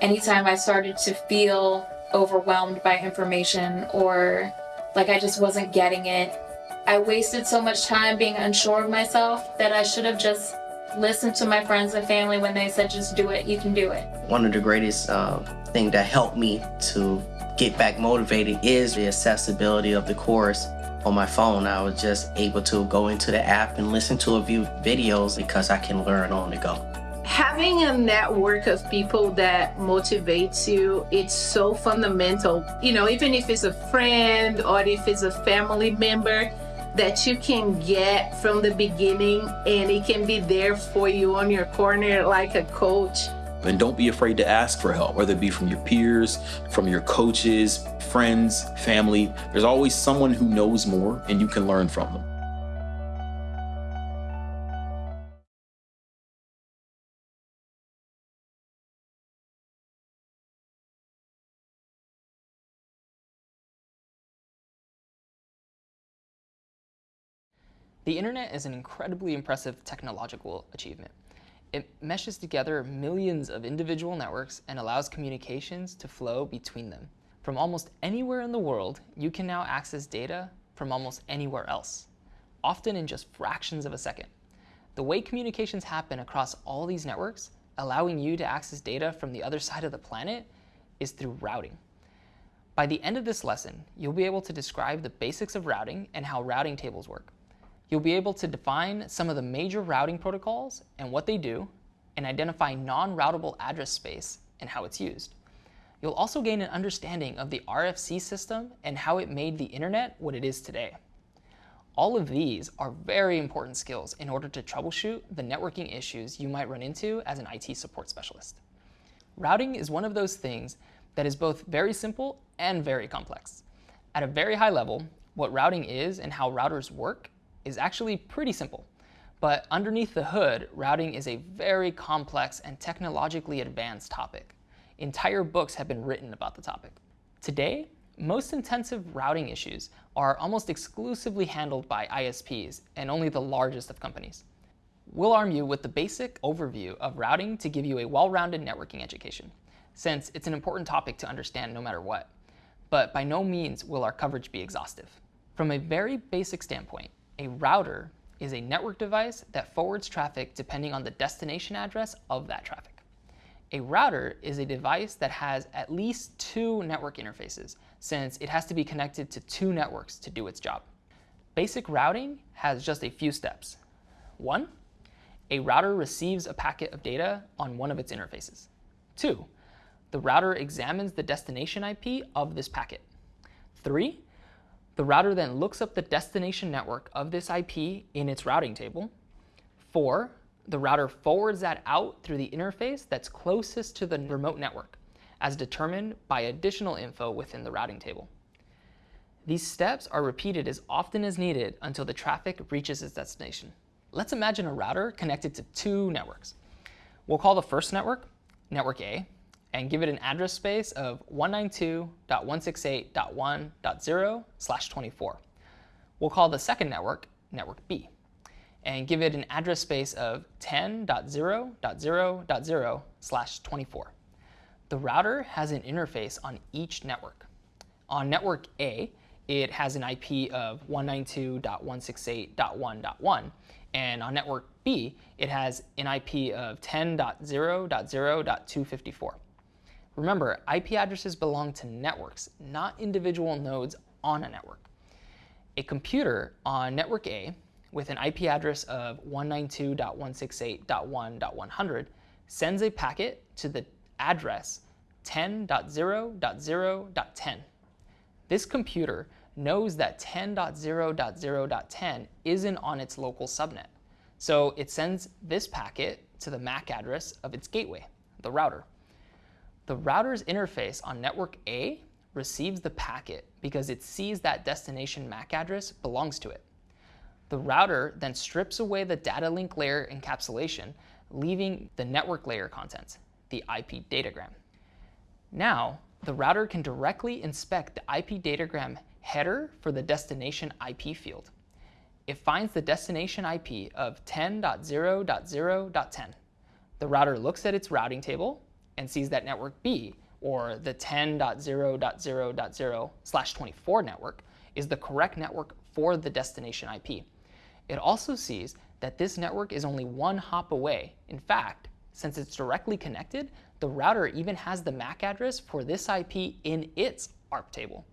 Anytime I started to feel overwhelmed by information or like I just wasn't getting it, I wasted so much time being unsure of myself that I should have just listened to my friends and family when they said, just do it, you can do it. One of the greatest uh, thing that helped me to get back motivated is the accessibility of the course on my phone. I was just able to go into the app and listen to a few videos because I can learn on the go. Having a network of people that motivates you, it's so fundamental. You know, even if it's a friend or if it's a family member, that you can get from the beginning and it can be there for you on your corner like a coach. And don't be afraid to ask for help, whether it be from your peers, from your coaches, friends, family. There's always someone who knows more and you can learn from them. The internet is an incredibly impressive technological achievement. It meshes together millions of individual networks and allows communications to flow between them. From almost anywhere in the world, you can now access data from almost anywhere else, often in just fractions of a second. The way communications happen across all these networks, allowing you to access data from the other side of the planet, is through routing. By the end of this lesson, you'll be able to describe the basics of routing and how routing tables work. You'll be able to define some of the major routing protocols and what they do, and identify non-routable address space and how it's used. You'll also gain an understanding of the RFC system and how it made the internet what it is today. All of these are very important skills in order to troubleshoot the networking issues you might run into as an IT support specialist. Routing is one of those things that is both very simple and very complex. At a very high level, what routing is and how routers work is actually pretty simple. But underneath the hood, routing is a very complex and technologically advanced topic. Entire books have been written about the topic. Today, most intensive routing issues are almost exclusively handled by ISPs and only the largest of companies. We'll arm you with the basic overview of routing to give you a well-rounded networking education, since it's an important topic to understand no matter what. But by no means will our coverage be exhaustive. From a very basic standpoint, a router is a network device that forwards traffic depending on the destination address of that traffic. A router is a device that has at least two network interfaces, since it has to be connected to two networks to do its job. Basic routing has just a few steps. One, a router receives a packet of data on one of its interfaces. Two, the router examines the destination IP of this packet. Three, the router then looks up the destination network of this IP in its routing table. Four, the router forwards that out through the interface that's closest to the remote network, as determined by additional info within the routing table. These steps are repeated as often as needed until the traffic reaches its destination. Let's imagine a router connected to two networks. We'll call the first network Network A, and give it an address space of 192.168.1.0 slash 24. We'll call the second network network B and give it an address space of 10.0.0.0 slash 24. The router has an interface on each network. On network A, it has an IP of 192.168.1.1, and on network B, it has an IP of 10.0.0.254. Remember, IP addresses belong to networks, not individual nodes on a network. A computer on network A with an IP address of 192.168.1.100 sends a packet to the address 10.0.0.10. This computer knows that 10.0.0.10 isn't on its local subnet. So it sends this packet to the MAC address of its gateway, the router. The router's interface on network A receives the packet because it sees that destination MAC address belongs to it. The router then strips away the data link layer encapsulation, leaving the network layer content, the IP datagram. Now, the router can directly inspect the IP datagram header for the destination IP field. It finds the destination IP of 10.0.0.10. The router looks at its routing table and sees that network B, or the 10.0.0.0 slash 24 network, is the correct network for the destination IP. It also sees that this network is only one hop away. In fact, since it's directly connected, the router even has the MAC address for this IP in its ARP table.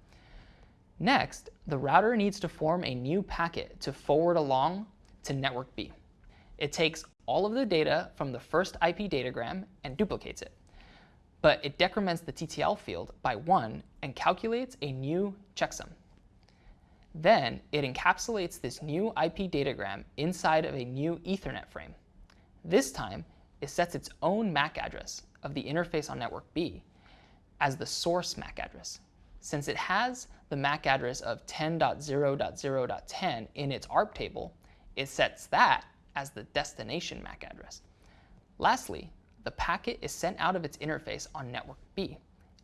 Next, the router needs to form a new packet to forward along to network B. It takes all of the data from the first IP datagram and duplicates it. But it decrements the TTL field by 1 and calculates a new checksum. Then it encapsulates this new IP datagram inside of a new Ethernet frame. This time, it sets its own MAC address of the interface on network B as the source MAC address. Since it has the MAC address of 10.0.0.10 in its ARP table, it sets that as the destination MAC address. Lastly, the packet is sent out of its interface on network B,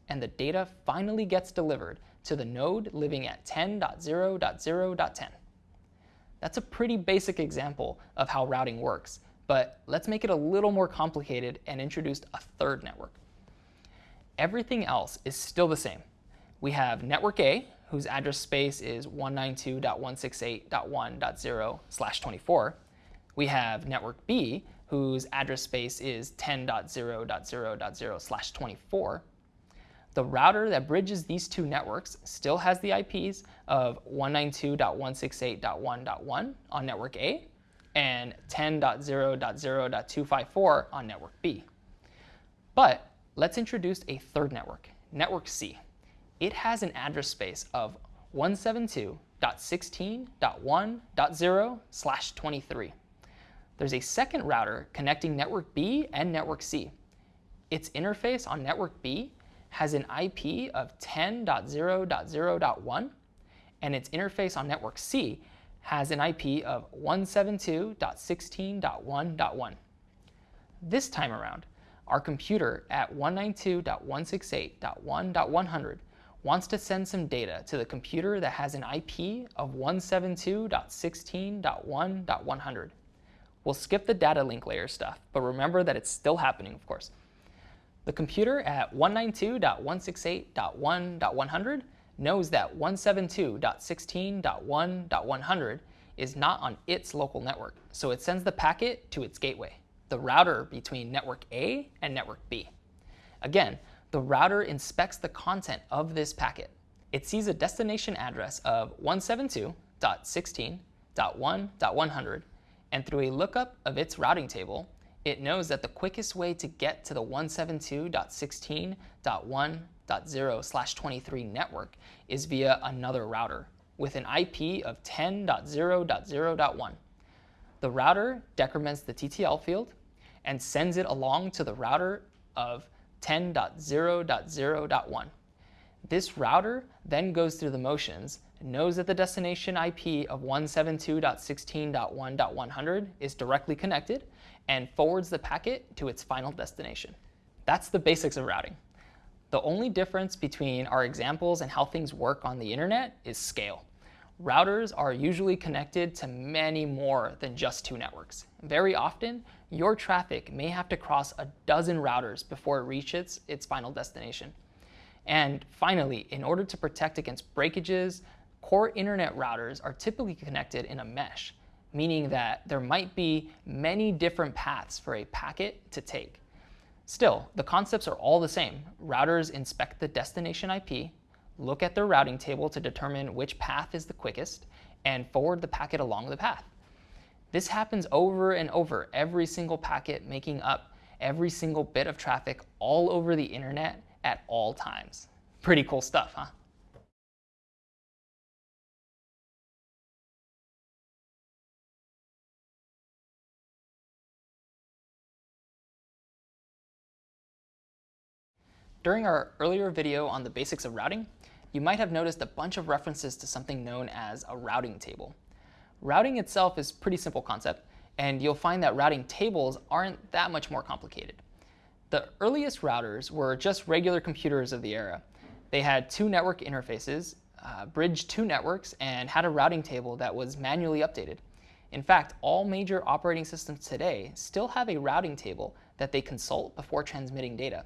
and the data finally gets delivered to the node living at 10.0.0.10. That's a pretty basic example of how routing works, but let's make it a little more complicated and introduce a third network. Everything else is still the same. We have network A, whose address space is 192.168.1.0 slash 24. We have network B, whose address space is 10.0.0.0 slash 24. The router that bridges these two networks still has the IPs of 192.168.1.1 on network A and 10.0.0.254 on network B. But let's introduce a third network, network C. It has an address space of 172.16.1.0 slash 23. There's a second router connecting network B and network C. Its interface on network B has an IP of 10.0.0.1, and its interface on network C has an IP of 172.16.1.1. This time around, our computer at 192.168.1.100 wants to send some data to the computer that has an IP of 172.16.1.100. We'll skip the data link layer stuff, but remember that it's still happening, of course. The computer at 192.168.1.100 knows that 172.16.1.100 is not on its local network, so it sends the packet to its gateway, the router between network A and network B. Again, the router inspects the content of this packet. It sees a destination address of 172.16.1.100, and through a lookup of its routing table, it knows that the quickest way to get to the 172.16.1.0 slash 23 network is via another router with an IP of 10.0.0.1. The router decrements the TTL field and sends it along to the router of 10.0.0.1. This router then goes through the motions, knows that the destination IP of 172.16.1.100 is directly connected, and forwards the packet to its final destination. That's the basics of routing. The only difference between our examples and how things work on the internet is scale. routers are usually connected to many more than just two networks. Very often, your traffic may have to cross a dozen routers before it reaches its final destination. And finally, in order to protect against breakages, core internet routers are typically connected in a mesh, meaning that there might be many different paths for a packet to take. Still, the concepts are all the same. Routers inspect the destination IP, look at their routing table to determine which path is the quickest, and forward the packet along the path. This happens over and over, every single packet making up every single bit of traffic all over the internet at all times. Pretty cool stuff, huh? During our earlier video on the basics of routing, you might have noticed a bunch of references to something known as a routing table. Routing itself is a pretty simple concept, and you'll find that routing tables aren't that much more complicated. The earliest routers were just regular computers of the era. They had two network interfaces, uh, bridged two networks, and had a routing table that was manually updated. In fact, all major operating systems today still have a routing table that they consult before transmitting data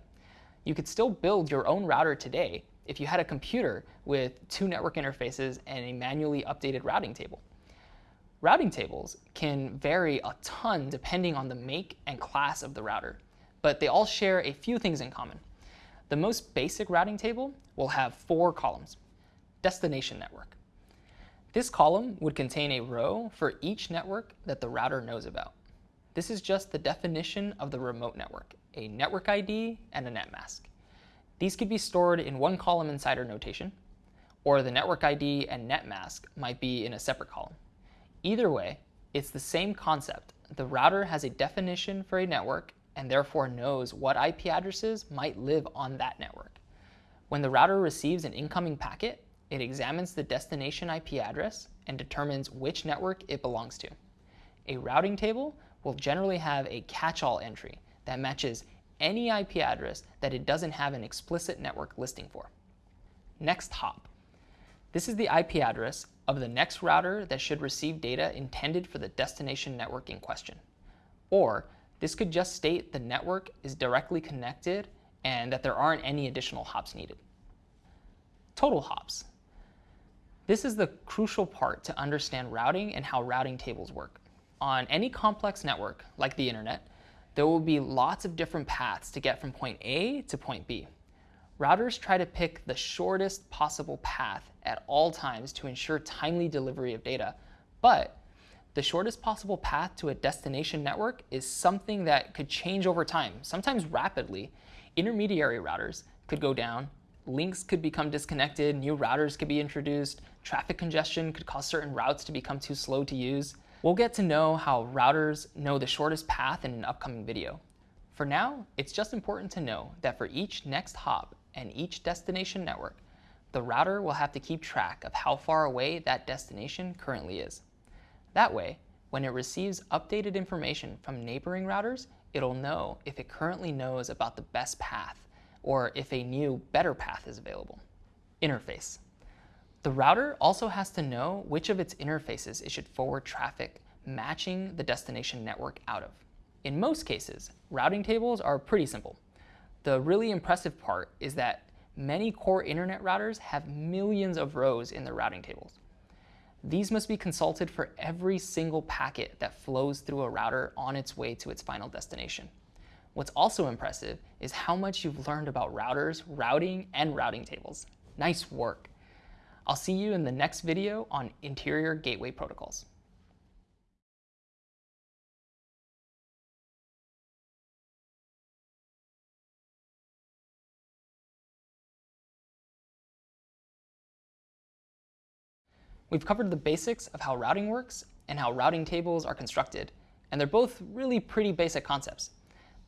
you could still build your own router today if you had a computer with two network interfaces and a manually updated routing table. Routing tables can vary a ton depending on the make and class of the router, but they all share a few things in common. The most basic routing table will have four columns. Destination network. This column would contain a row for each network that the router knows about. This is just the definition of the remote network, a network ID, and a net mask. These could be stored in one column in CIDR notation, or the network ID and net mask might be in a separate column. Either way, it's the same concept. The router has a definition for a network and therefore knows what IP addresses might live on that network. When the router receives an incoming packet, it examines the destination IP address and determines which network it belongs to. A routing table will generally have a catch-all entry that matches any IP address that it doesn't have an explicit network listing for. Next hop. This is the IP address of the next router that should receive data intended for the destination network in question. Or this could just state the network is directly connected and that there aren't any additional hops needed. Total hops. This is the crucial part to understand routing and how routing tables work. On any complex network, like the internet, there will be lots of different paths to get from point A to point B. Routers try to pick the shortest possible path at all times to ensure timely delivery of data, but the shortest possible path to a destination network is something that could change over time, sometimes rapidly. Intermediary routers could go down, links could become disconnected, new routers could be introduced, traffic congestion could cause certain routes to become too slow to use. We'll get to know how routers know the shortest path in an upcoming video. For now, it's just important to know that for each next hop and each destination network, the router will have to keep track of how far away that destination currently is. That way, when it receives updated information from neighboring routers, it'll know if it currently knows about the best path or if a new, better path is available. Interface. The router also has to know which of its interfaces it should forward traffic matching the destination network out of. In most cases, routing tables are pretty simple. The really impressive part is that many core internet routers have millions of rows in their routing tables. These must be consulted for every single packet that flows through a router on its way to its final destination. What's also impressive is how much you've learned about routers, routing, and routing tables. Nice work. I'll see you in the next video on interior gateway protocols. We've covered the basics of how routing works and how routing tables are constructed, and they're both really pretty basic concepts.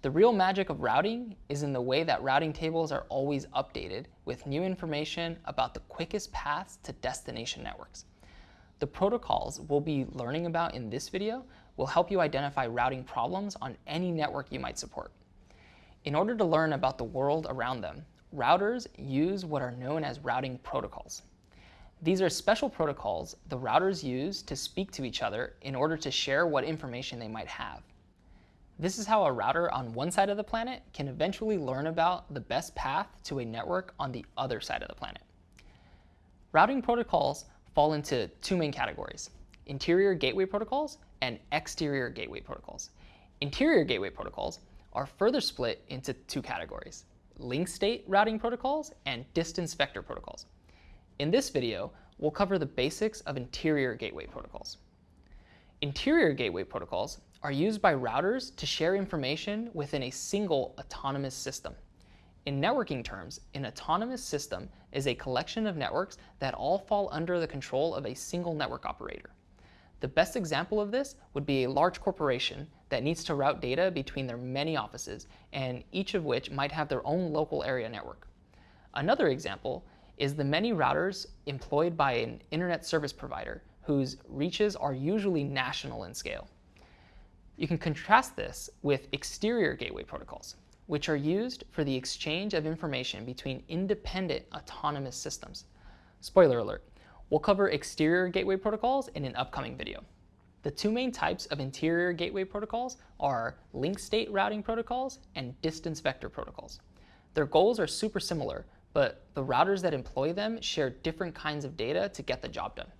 The real magic of routing is in the way that routing tables are always updated with new information about the quickest paths to destination networks. The protocols we'll be learning about in this video will help you identify routing problems on any network you might support. In order to learn about the world around them, routers use what are known as routing protocols. These are special protocols the routers use to speak to each other in order to share what information they might have. This is how a router on one side of the planet can eventually learn about the best path to a network on the other side of the planet. Routing protocols fall into two main categories, interior gateway protocols and exterior gateway protocols. Interior gateway protocols are further split into two categories, link state routing protocols and distance vector protocols. In this video, we'll cover the basics of interior gateway protocols. Interior gateway protocols are used by routers to share information within a single autonomous system. In networking terms, an autonomous system is a collection of networks that all fall under the control of a single network operator. The best example of this would be a large corporation that needs to route data between their many offices, and each of which might have their own local area network. Another example is the many routers employed by an internet service provider whose reaches are usually national in scale. You can contrast this with exterior gateway protocols, which are used for the exchange of information between independent autonomous systems. Spoiler alert, we'll cover exterior gateway protocols in an upcoming video. The two main types of interior gateway protocols are link state routing protocols and distance vector protocols. Their goals are super similar, but the routers that employ them share different kinds of data to get the job done.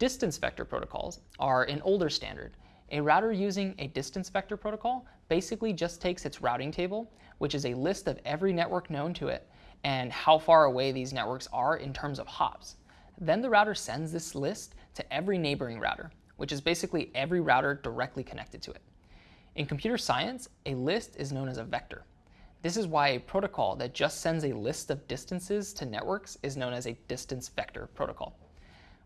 Distance vector protocols are an older standard a router using a distance vector protocol basically just takes its routing table, which is a list of every network known to it and how far away these networks are in terms of hops. Then the router sends this list to every neighboring router, which is basically every router directly connected to it. In computer science, a list is known as a vector. This is why a protocol that just sends a list of distances to networks is known as a distance vector protocol.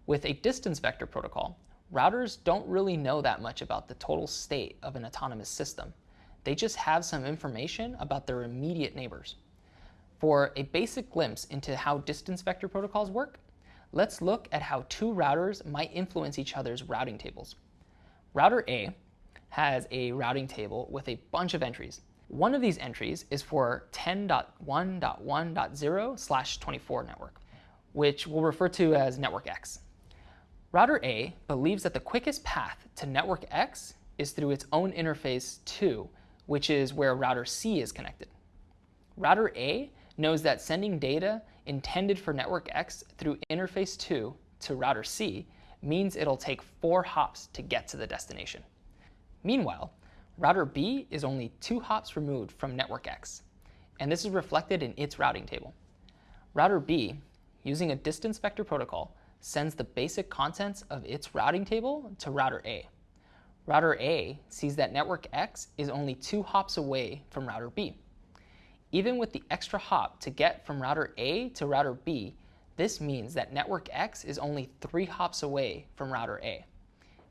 With a distance vector protocol, Routers don't really know that much about the total state of an autonomous system. They just have some information about their immediate neighbors. For a basic glimpse into how distance vector protocols work, let's look at how two routers might influence each other's routing tables. Router A has a routing table with a bunch of entries. One of these entries is for 10.1.1.0 slash 24 network, which we'll refer to as network X. Router A believes that the quickest path to network X is through its own interface 2, which is where router C is connected. Router A knows that sending data intended for network X through interface 2 to router C means it'll take four hops to get to the destination. Meanwhile, router B is only two hops removed from network X, and this is reflected in its routing table. Router B, using a distance vector protocol, sends the basic contents of its routing table to router A. Router A sees that network X is only two hops away from router B. Even with the extra hop to get from router A to router B, this means that network X is only three hops away from router A.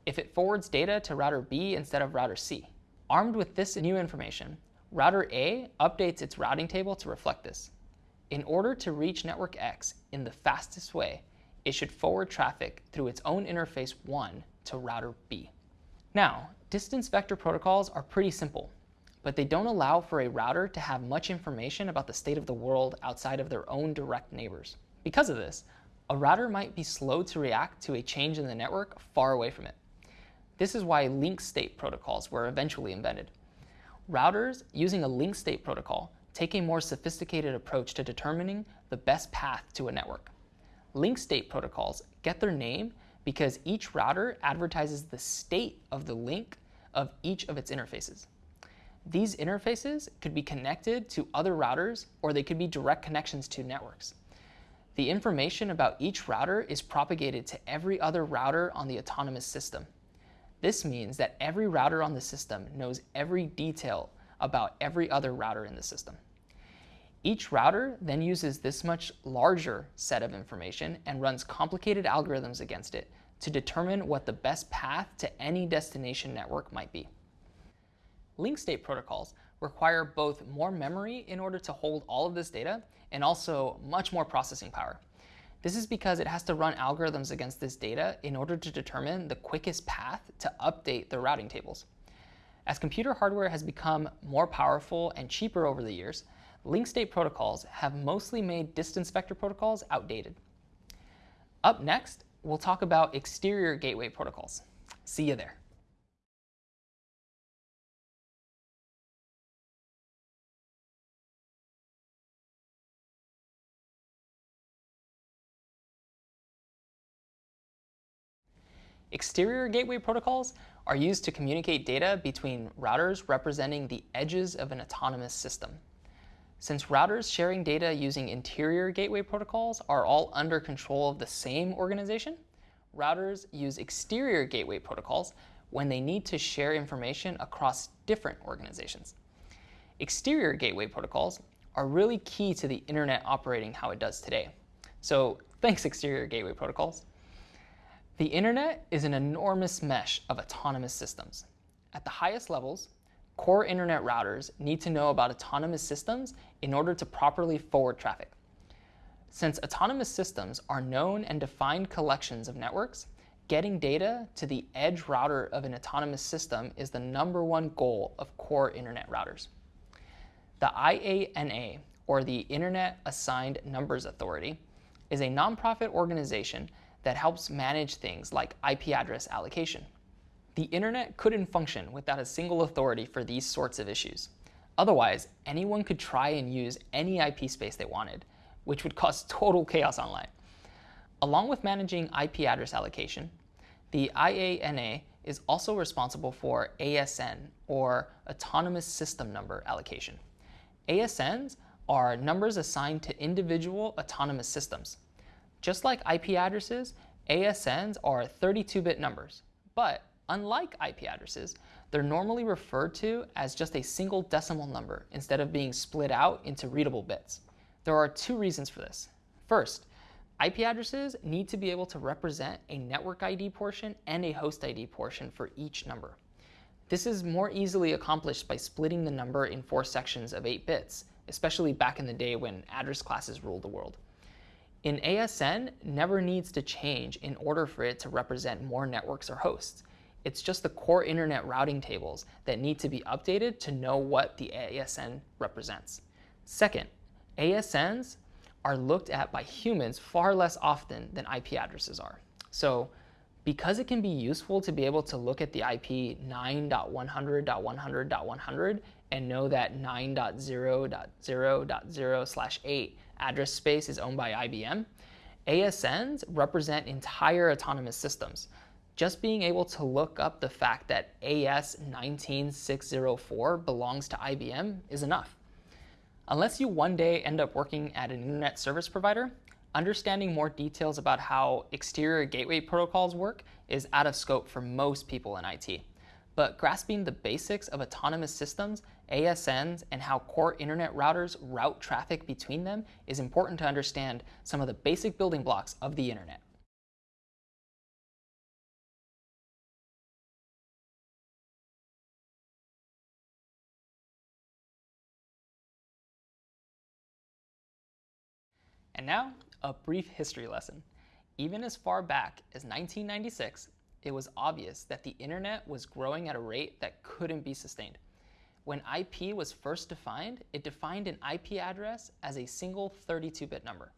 If it forwards data to router B instead of router C. Armed with this new information, router A updates its routing table to reflect this. In order to reach network X in the fastest way, it should forward traffic through its own interface 1 to router B. Now, distance vector protocols are pretty simple, but they don't allow for a router to have much information about the state of the world outside of their own direct neighbors. Because of this, a router might be slow to react to a change in the network far away from it. This is why link state protocols were eventually invented. Routers using a link state protocol take a more sophisticated approach to determining the best path to a network. Link state protocols get their name because each router advertises the state of the link of each of its interfaces. These interfaces could be connected to other routers or they could be direct connections to networks. The information about each router is propagated to every other router on the autonomous system. This means that every router on the system knows every detail about every other router in the system. Each router then uses this much larger set of information and runs complicated algorithms against it to determine what the best path to any destination network might be. Link state protocols require both more memory in order to hold all of this data and also much more processing power. This is because it has to run algorithms against this data in order to determine the quickest path to update the routing tables. As computer hardware has become more powerful and cheaper over the years, link state protocols have mostly made distance vector protocols outdated. Up next, we'll talk about exterior gateway protocols. See you there. Exterior gateway protocols are used to communicate data between routers representing the edges of an autonomous system. Since routers sharing data using interior gateway protocols are all under control of the same organization, routers use exterior gateway protocols when they need to share information across different organizations. Exterior gateway protocols are really key to the internet operating how it does today. So thanks, exterior gateway protocols. The internet is an enormous mesh of autonomous systems. At the highest levels, core internet routers need to know about autonomous systems in order to properly forward traffic. Since autonomous systems are known and defined collections of networks, getting data to the edge router of an autonomous system is the number one goal of core internet routers. The IANA, or the Internet Assigned Numbers Authority, is a nonprofit organization that helps manage things like IP address allocation. The internet couldn't function without a single authority for these sorts of issues. Otherwise, anyone could try and use any IP space they wanted, which would cause total chaos online. Along with managing IP address allocation, the IANA is also responsible for ASN, or Autonomous System Number Allocation. ASNs are numbers assigned to individual autonomous systems. Just like IP addresses, ASNs are 32-bit numbers. But unlike IP addresses, they're normally referred to as just a single decimal number instead of being split out into readable bits. There are two reasons for this. First, IP addresses need to be able to represent a network ID portion and a host ID portion for each number. This is more easily accomplished by splitting the number in four sections of 8 bits, especially back in the day when address classes ruled the world. An ASN never needs to change in order for it to represent more networks or hosts. It's just the core internet routing tables that need to be updated to know what the ASN represents. Second, ASNs are looked at by humans far less often than IP addresses are. So because it can be useful to be able to look at the IP 9.100.100.100 and know that 9.0.0.0 slash 8 address space is owned by IBM, ASNs represent entire autonomous systems. Just being able to look up the fact that AS19604 belongs to IBM is enough. Unless you one day end up working at an internet service provider, understanding more details about how exterior gateway protocols work is out of scope for most people in IT. But grasping the basics of autonomous systems, ASNs, and how core internet routers route traffic between them is important to understand some of the basic building blocks of the internet. And now, a brief history lesson. Even as far back as 1996, it was obvious that the internet was growing at a rate that couldn't be sustained. When IP was first defined, it defined an IP address as a single 32-bit number.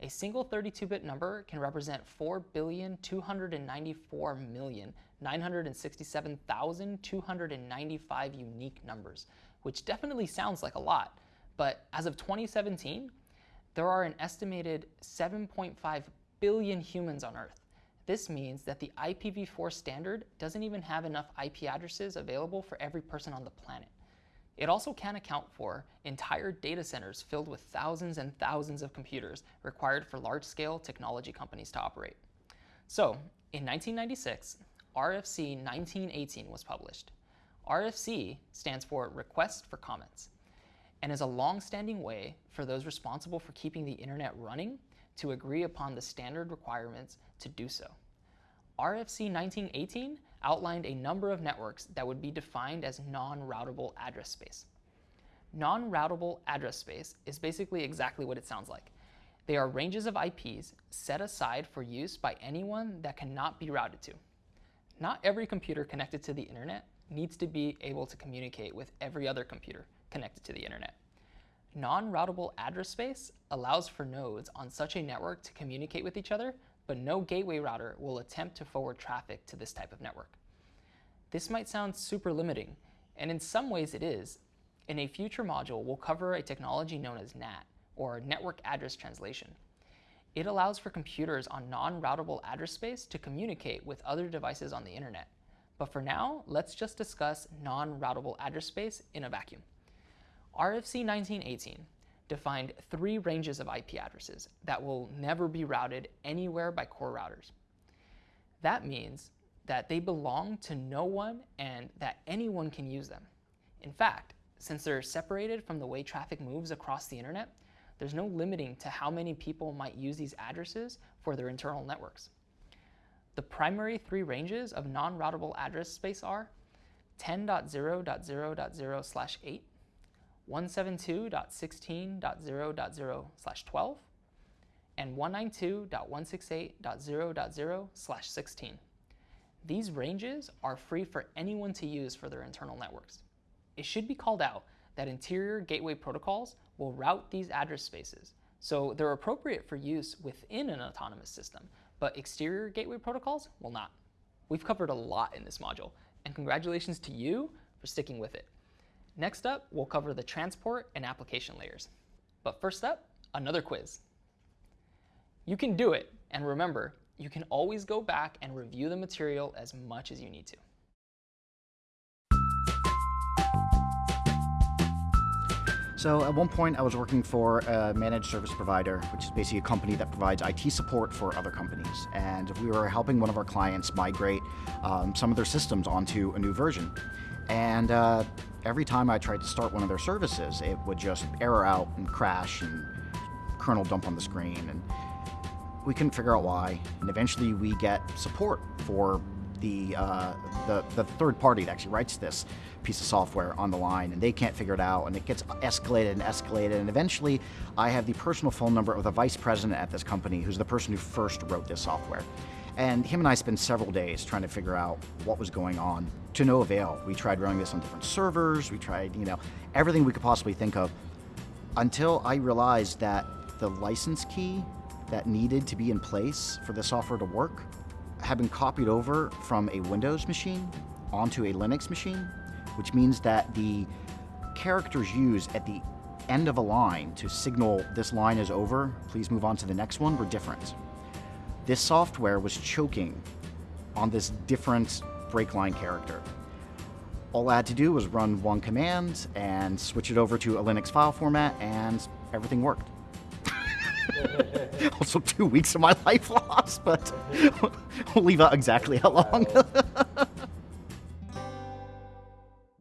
A single 32-bit number can represent 4,294,967,295 unique numbers, which definitely sounds like a lot. But as of 2017, there are an estimated 7.5 billion humans on Earth. This means that the IPv4 standard doesn't even have enough IP addresses available for every person on the planet. It also can account for entire data centers filled with thousands and thousands of computers required for large-scale technology companies to operate. So, in 1996, RFC 1918 was published. RFC stands for Request for Comments and is a long-standing way for those responsible for keeping the internet running to agree upon the standard requirements to do so. RFC 1918 outlined a number of networks that would be defined as non-routable address space. Non-routable address space is basically exactly what it sounds like. They are ranges of IPs set aside for use by anyone that cannot be routed to. Not every computer connected to the internet needs to be able to communicate with every other computer connected to the internet. Non-routable address space allows for nodes on such a network to communicate with each other but no gateway router will attempt to forward traffic to this type of network. This might sound super limiting, and in some ways it is. In a future module, we'll cover a technology known as NAT, or Network Address Translation. It allows for computers on non-routable address space to communicate with other devices on the internet. But for now, let's just discuss non-routable address space in a vacuum. RFC 1918 defined three ranges of IP addresses that will never be routed anywhere by core routers. That means that they belong to no one and that anyone can use them. In fact, since they're separated from the way traffic moves across the internet, there's no limiting to how many people might use these addresses for their internal networks. The primary three ranges of non-routable address space are 10.0.0.0 slash 8, 172.16.0.0 slash 12, and 192.168.0.0 slash 16. These ranges are free for anyone to use for their internal networks. It should be called out that interior gateway protocols will route these address spaces, so they're appropriate for use within an autonomous system, but exterior gateway protocols will not. We've covered a lot in this module, and congratulations to you for sticking with it. Next up, we'll cover the transport and application layers. But first up, another quiz. You can do it, and remember, you can always go back and review the material as much as you need to. So at one point I was working for a managed service provider, which is basically a company that provides IT support for other companies. And we were helping one of our clients migrate um, some of their systems onto a new version. And uh, every time I tried to start one of their services, it would just error out and crash and kernel dump on the screen. And we couldn't figure out why. And eventually we get support for the, uh, the, the third party that actually writes this piece of software on the line and they can't figure it out and it gets escalated and escalated and eventually I have the personal phone number of the vice president at this company who's the person who first wrote this software. And him and I spent several days trying to figure out what was going on to no avail. We tried running this on different servers, we tried, you know, everything we could possibly think of until I realized that the license key that needed to be in place for the software to work had been copied over from a Windows machine onto a Linux machine, which means that the characters used at the end of a line to signal this line is over, please move on to the next one, were different. This software was choking on this different break line character. All I had to do was run one command and switch it over to a Linux file format and everything worked. also two weeks of my life lost, but we'll leave out exactly how long.